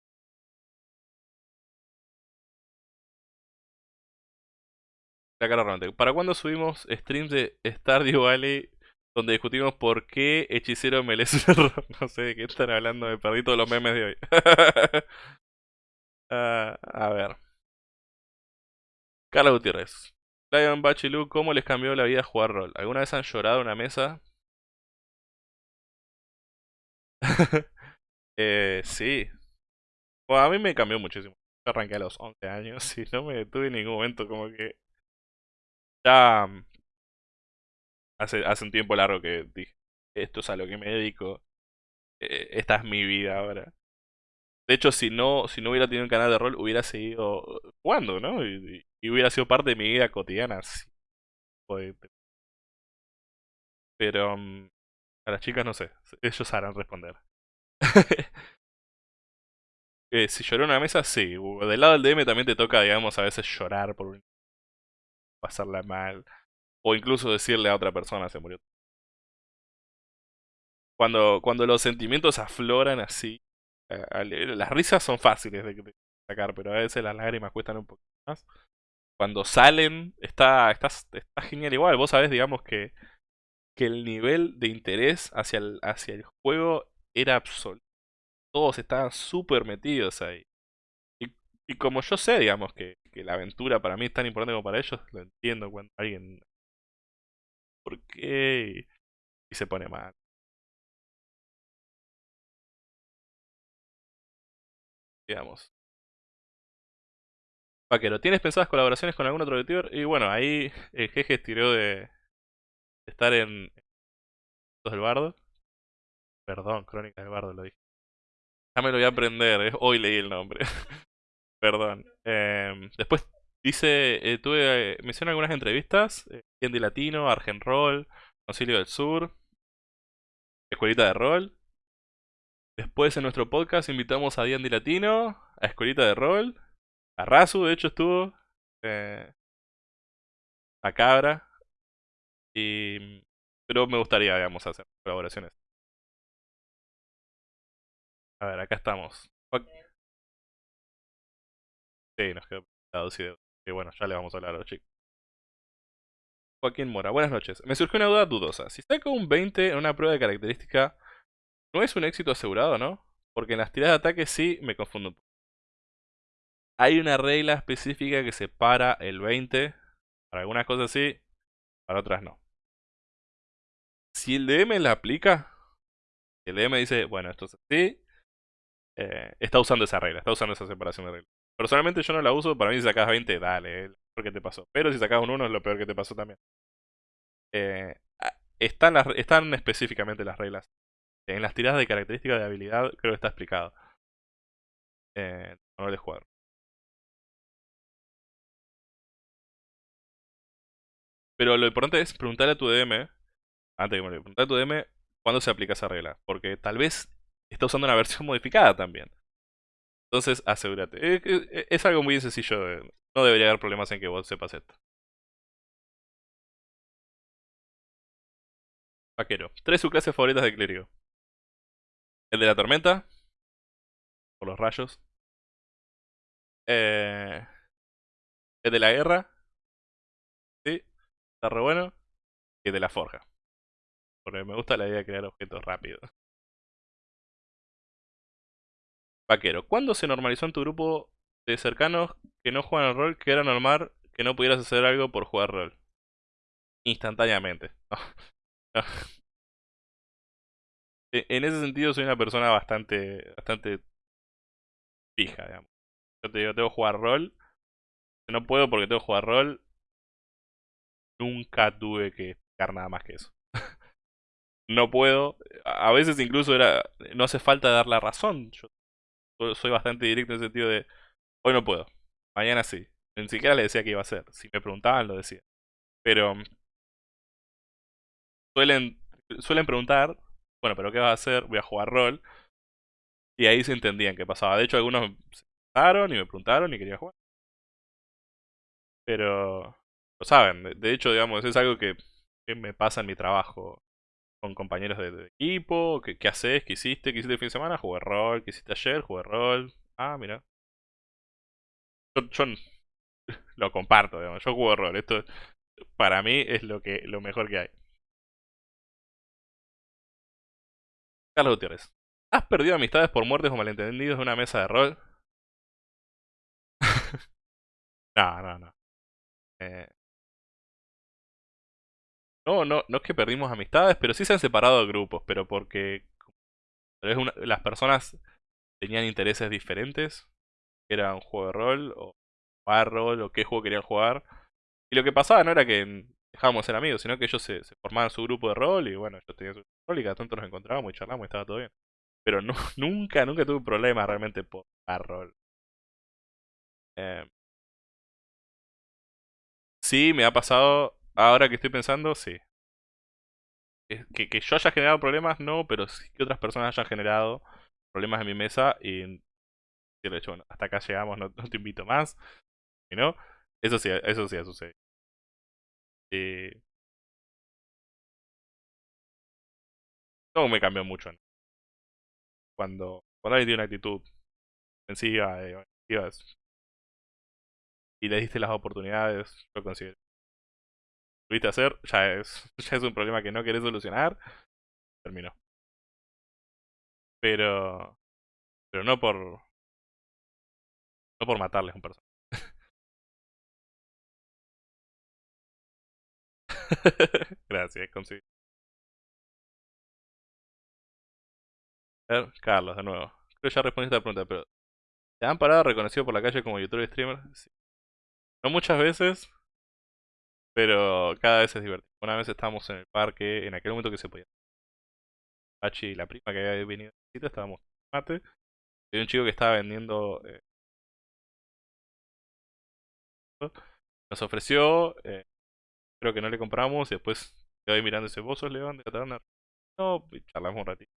La cara romántica. ¿Para cuándo subimos streams de Stardew Valley donde discutimos por qué Hechicero error? No sé de qué están hablando, me perdí todos los memes de hoy. Ah, a ver. Carla Gutiérrez. Lion Bachilu, ¿cómo les cambió la vida jugar rol? ¿Alguna vez han llorado en una mesa? eh, sí. A mí me cambió muchísimo. Yo arranqué a los 11 años y no me detuve en ningún momento como que... Ya... Mm, hace, hace un tiempo largo que dije, esto es a lo que me dedico. eh, esta es mi vida ahora. De hecho, si no, si no hubiera tenido un canal de rol, hubiera seguido jugando, ¿no? Y, hubiera sido parte de mi vida cotidiana. sí. Pero mm, a las chicas no sé, ellos sabrán responder. Eh, si lloró en una mesa, sí. Del lado del DM también te toca, digamos, a veces llorar por un- pasarla mal. O incluso decirle a otra persona se murió. Cuando, cuando los sentimientos afloran así, las risas son fáciles de, sacar, pero a veces las lágrimas cuestan un poco más. Cuando salen, está, está, está genial igual. Vos sabés, digamos, que, que el nivel de interés hacia el, hacia el juego era absoluto. Todos estaban súper metidos ahí. Y, y como yo sé, digamos, que, la aventura para mí es tan importante como para ellos, lo entiendo cuando alguien... ¿Por qué? Y se pone mal. Digamos. Vaquero, ¿tienes pensadas colaboraciones con algún otro youtuber? Y bueno, ahí el jeje tiró de, estar en... Los del Bardo. Perdón, Crónicas del Bardo lo dije. Ya me lo voy a aprender, eh, hoy leí el nombre. Perdón. Em, después dice, eh, tuve, eh, menciona algunas entrevistas. Eh, D&D Latino, Argen Roll, Concilio del Sur, Escuelita de Rol. Después en nuestro podcast invitamos a D&D Latino, a Escuelita de Rol, a Razu, de hecho estuvo, eh, a Cabra. Y, pero me gustaría, digamos, hacer colaboraciones. A ver, acá estamos. Sí, nos quedó. Que bueno, ya le vamos a hablar a los chicos. Joaquín Mora, buenas noches. Me surgió una duda dudosa. Si saco un 20 en una prueba de característica, ¿no es un éxito asegurado, no? Porque en las tiradas de ataque sí me confundo un poco. Hay una regla específica que separa el 20. Para algunas cosas sí, para otras no. Si el DM la aplica, el DM dice, bueno, esto es así, eh, está usando esa regla, está usando esa separación de reglas. Personalmente yo no la uso, para mí si sacas 20, dale, es lo peor que te pasó. Pero si sacas un 1 es lo peor que te pasó también. Eh, están, están específicamente las reglas. En las tiradas de características de habilidad creo que está explicado. Eh, no de jugar. Pero lo importante es preguntarle a tu DM, antes de morir, preguntarle a tu DM cuándo se aplica esa regla. Porque tal vez está usando una versión modificada también. Entonces, asegúrate. Eh, eh, Es, algo muy sencillo. eh, No debería haber problemas en que vos sepas esto. Vaquero. Tres subclases favoritas de clérigo. El de la tormenta. Por los rayos. Eh, el de la guerra. Sí. Está re bueno. Y el de la forja. Porque me gusta la idea de crear objetos rápidos. Vaquero. ¿Cuándo se normalizó en tu grupo de cercanos que no juegan al rol que era normal que no pudieras hacer algo por jugar rol? Instantáneamente. E- En ese sentido soy una persona bastante, bastante fija, digamos. Yo te digo, tengo que jugar rol. No puedo porque tengo que jugar rol. Nunca tuve que explicar nada más que eso. No puedo. A veces incluso era. No hace falta dar la razón. Soy bastante directo en el sentido de. Hoy no puedo. Mañana sí. Ni siquiera le decía que iba a hacer. Si me preguntaban, lo decía. Pero. mm, suelen, suelen preguntar, bueno, pero ¿qué vas a hacer? Voy a jugar rol. Y ahí se entendían qué pasaba. De hecho, algunos se preguntaron y me preguntaron y quería jugar. Pero lo saben. De hecho, digamos, es algo que, me pasa en mi trabajo con compañeros de, equipo. ¿Qué, haces? ¿Qué hiciste? ¿Qué hiciste el fin de semana? Jugué rol. ¿Qué hiciste ayer? Jugué rol. Ah, mira. Yo, lo comparto, digamos. Yo juego rol. Esto para mí es lo que lo mejor que hay. Carlos Gutiérrez. ¿Has perdido amistades por muertes o malentendidos de una mesa de rol? no, no, no. Eh, no, no, no es que perdimos amistades, pero sí se han separado de grupos, pero porque las personas tenían intereses diferentes. Era un juego de rol, o jugar rol, o qué juego querían jugar. Y lo que pasaba no era que dejábamos ser amigos, sino que ellos se, formaban su grupo de rol, y bueno, yo tenía su grupo de rol, y cada tanto nos encontrábamos y charlábamos y estaba todo bien. Pero nunca, nunca tuve problema realmente por jugar rol. Eh, sí, me ha pasado, ahora que estoy pensando, sí. Que, yo haya generado problemas, no, pero sí que otras personas hayan generado problemas en mi mesa y de hecho, bueno, hasta acá llegamos, no, te invito más. ¿Y no? Eso sí, eso sí ha sucedido. Eh, no me cambió mucho. Cuando, cuando alguien tiene una actitud ofensiva, eh, y le diste las oportunidades, yo considero. Lo viste hacer, ya es, ya es un problema que no querés solucionar. Terminó. Pero. Pero no por. No por matarles a un personaje. Gracias, ver, Carlos, de nuevo. Creo que ya respondiste a la pregunta, pero ¿te han parado reconocido por la calle como youtuber streamer? Sí. No muchas veces, pero cada vez es divertido. Una vez estábamos en el parque, en aquel momento que se podía. Pachi y la prima que había venido a visita, estábamos en mate. Y un chico que estaba vendiendo. Eh, nos ofreció, eh, creo que no le compramos y después quedó mirando ese vos sos León de Catalana. No, y charlamos un ratito.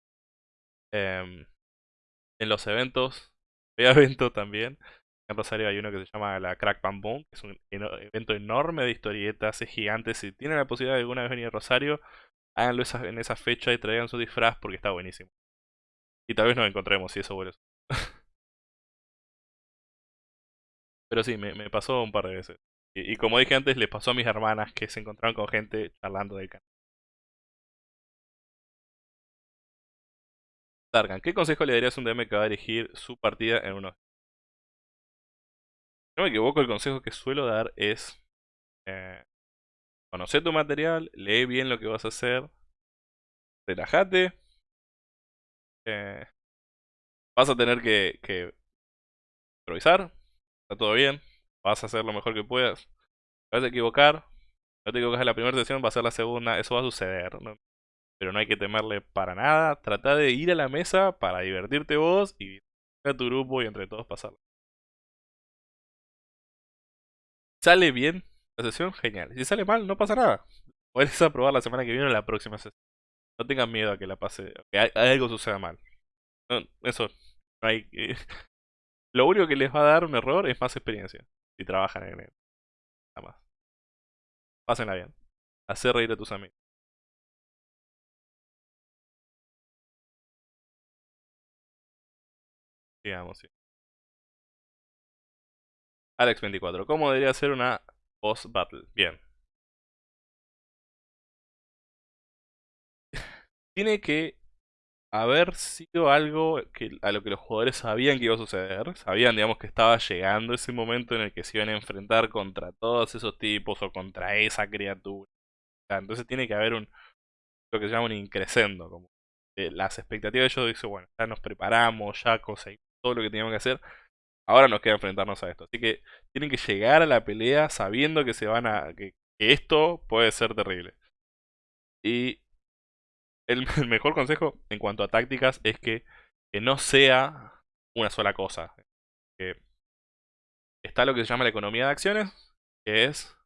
Em, en los eventos, había evento también. En Rosario hay uno que se llama la Crack Bam Boom, que es un evento enorme de historietas, es gigante. Si tienen la posibilidad de alguna vez venir a Rosario, háganlo en esa fecha y traigan su disfraz porque está buenísimo. Y tal vez nos encontremos si eso vuelve. Pero sí, me, pasó un par de veces. Y, como dije antes, les pasó a mis hermanas que se encontraron con gente charlando del canal. Targan, ¿qué consejo le darías a un DM que va a dirigir su partida en unos... No me equivoco, el consejo que suelo dar es... Eh, conocer tu material, lee bien lo que vas a hacer, relájate. Eh, vas a tener que, improvisar, está todo bien, vas a hacer lo mejor que puedas. Vas a equivocar, no te equivocas en la primera sesión, va a ser la segunda, eso va a suceder. pero no hay que temerle para nada. Trata de ir a la mesa para divertirte vos y a tu grupo y entre todos pasarlo. Sale bien la sesión, genial. Si sale mal, no pasa nada. Puedes aprobar la semana que viene o la próxima sesión. No tengan miedo a que la pase, que algo suceda mal. eso, no hay Lo único que les va a dar un error es más experiencia. Si trabajan en él. Nada más. Pásenla bien. Hacer reír a tus amigos. Digamos, sí. Alex24, ¿cómo debería ser una boss battle? Bien. Tiene que haber sido algo que, a lo que los jugadores sabían que iba a suceder. Sabían, digamos, que estaba llegando ese momento en el que se iban a enfrentar contra todos esos tipos o contra esa criatura. Entonces tiene que haber un lo que se llama un increscendo, como las expectativas de ellos dicen, bueno, ya nos preparamos, ya conseguimos todo lo que teníamos que hacer. Ahora nos queda enfrentarnos a esto. Así que tienen que llegar a la pelea sabiendo que se van a. que, esto puede ser terrible. Y el, mejor consejo en cuanto a tácticas es que, que no sea una sola cosa. Que está lo que se llama la economía de acciones, que es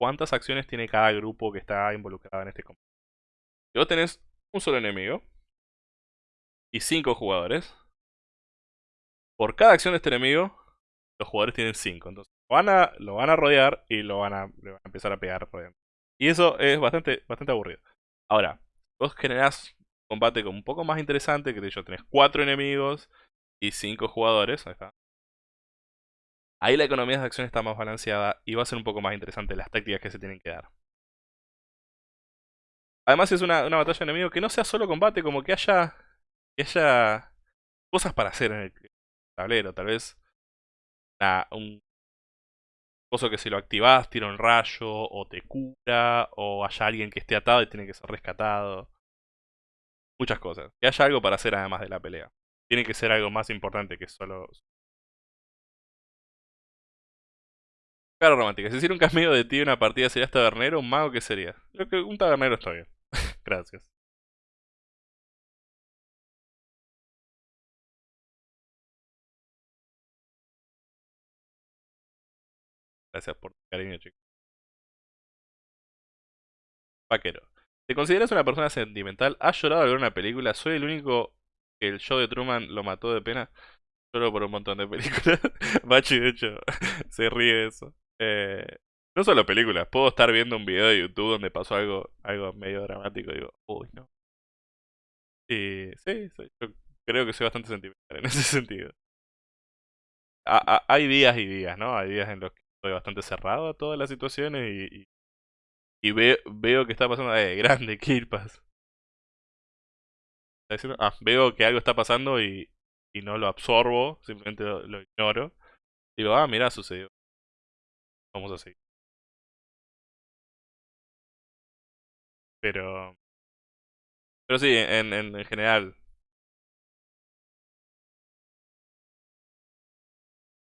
cuántas acciones tiene cada grupo que está involucrado en este combate. Si vos tenés un solo enemigo y cinco jugadores, por cada acción de este enemigo, los jugadores tienen cinco. Entonces lo van a, lo van a rodear y lo van a, empezar a pegar rodeando. Y eso es bastante, bastante aburrido. Ahora, vos generás combate como un poco más interesante, que de hecho tenés cuatro enemigos y cinco jugadores. Ahí está. Ahí la economía de acción está más balanceada y va a ser un poco más interesante las tácticas que se tienen que dar. Además es una, batalla de enemigos que no sea solo combate, como que haya, haya cosas para hacer en el tablero. Tal vez un coso que si lo activás tira un rayo, o te cura, o haya alguien que esté atado y tiene que ser rescatado. Muchas cosas. Que haya algo para hacer además de la pelea. Tiene que ser algo más importante que solo... Claro, romántica. Si hiciera un cameo de ti en una partida, ¿serías tabernero? ¿Un mago qué sería? Que un tabernero está bien. Gracias. Gracias por tu cariño, chicos. Vaquero. ¿Te consideras una persona sentimental? ¿Has llorado al ver una película? ¿Soy el único que el show de Truman lo mató de pena? Lloro por un montón de películas. Bachi, de hecho, se ríe de eso. Eh, no solo películas, puedo estar viendo un video de YouTube donde pasó algo, algo medio dramático y digo, uy, no. Y sí, yo creo que soy bastante sentimental en ese sentido. hay días y días, ¿no? Hay días en los que estoy bastante cerrado a todas las situaciones y, y, veo que está pasando. Eh, grande, Kirpas. Ah, veo que algo está pasando y, y no lo absorbo, simplemente lo, ignoro. Digo, ah, mira, sucedió. Vamos a seguir. Pero. Pero sí, en, en general,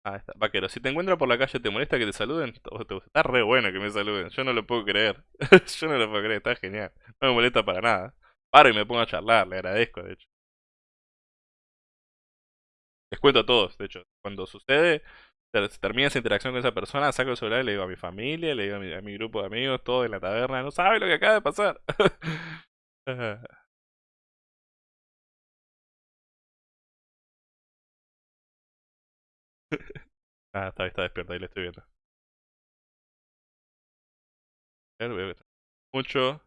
Ah, está. Vaquero, si te encuentro por la calle, ¿te molesta que te saluden? Está re bueno que me saluden. Yo no lo puedo creer. Yo no lo puedo creer, está genial. No me molesta para nada. Paro y me pongo a charlar, le agradezco, de hecho. Les cuento a todos, de hecho. Cuando sucede, se termina esa interacción con esa persona, saco el celular y le digo a mi familia, le digo a mi, grupo de amigos, todos en la taberna, no sabe lo que acaba de pasar. ah, está, está despierta, ahí le estoy viendo. Mucho.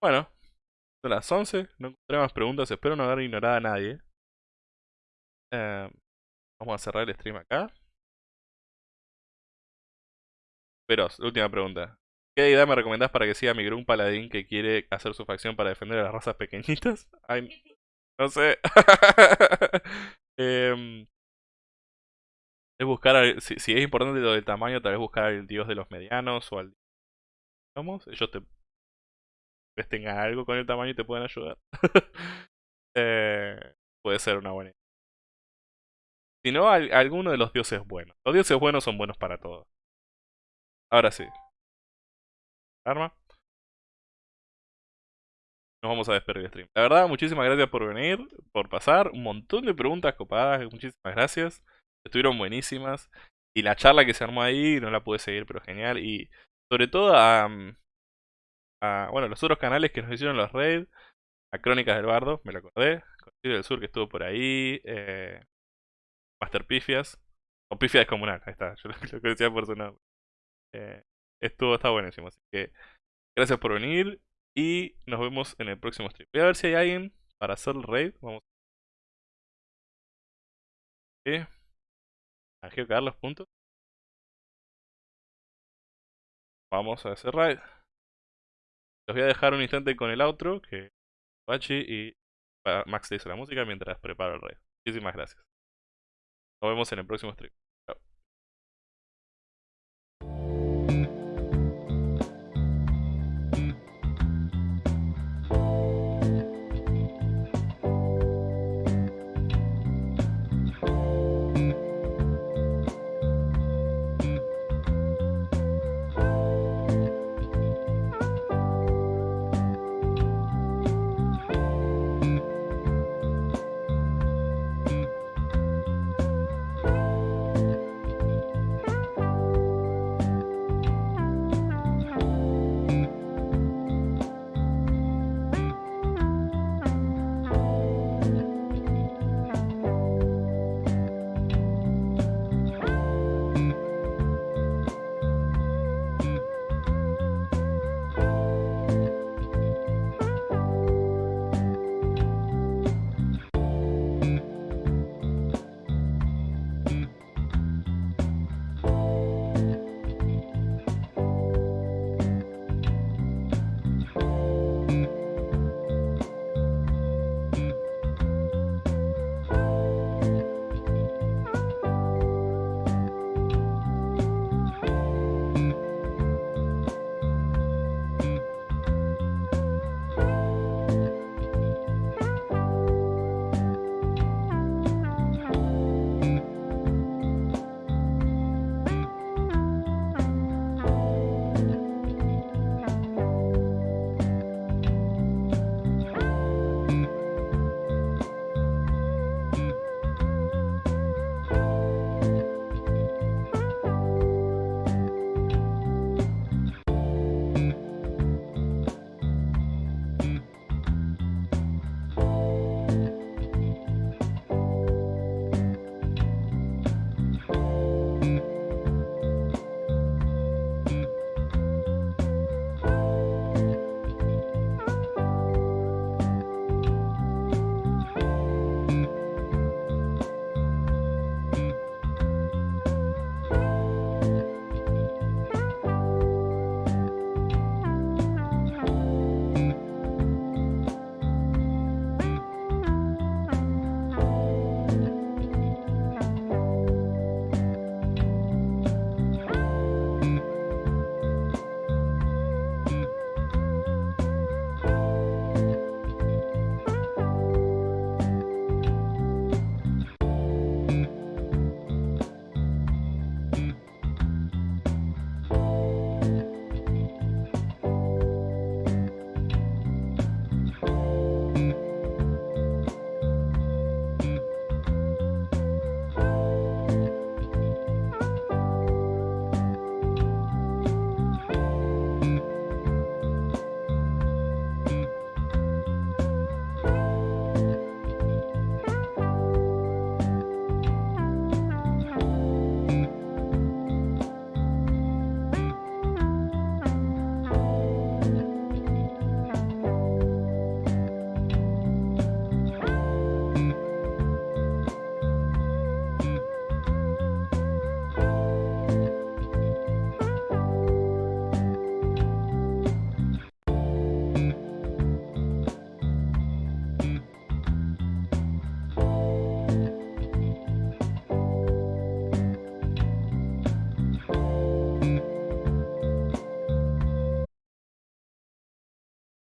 Bueno, son las 11, no encontré más preguntas, espero no haber ignorado a nadie. Eh, vamos a cerrar el stream acá. Pero, última pregunta. ¿Qué idea me recomendás para que siga mi grupo paladín que quiere hacer su facción para defender a las razas pequeñitas? No sé. Em, es buscar, si, si, es importante lo del tamaño, tal vez buscar al dios de los medianos o al... Vamos, ellos te... Les tengan algo con el tamaño y te pueden ayudar. eh, puede ser una buena idea. Si no, alguno de los dioses buenos. Los dioses buenos son buenos para todos. Ahora sí. Arma. Nos vamos a despedir el stream. La verdad, muchísimas gracias por venir, por pasar. Un montón de preguntas copadas. Muchísimas gracias. Estuvieron buenísimas. Y la charla que se armó ahí no la pude seguir, pero genial. Y sobre todo a, a bueno, los otros canales que nos hicieron los raids. A Crónicas del Bardo, me lo acordé. Conocido del Sur que estuvo por ahí. Eh, Master Pifias. O Pifias Comunal, ahí está, yo lo, conocía por su nombre. Eh, estuvo, está buenísimo, así que gracias por venir y nos vemos en el próximo stream. Voy a ver si hay alguien para hacer el raid. Vamos. A los puntos. Vamos a hacer raid. Los voy a dejar un instante con el outro que Bachi y Max te hizo la música mientras preparo el raid. Muchísimas gracias. Nos vemos en el próximo stream.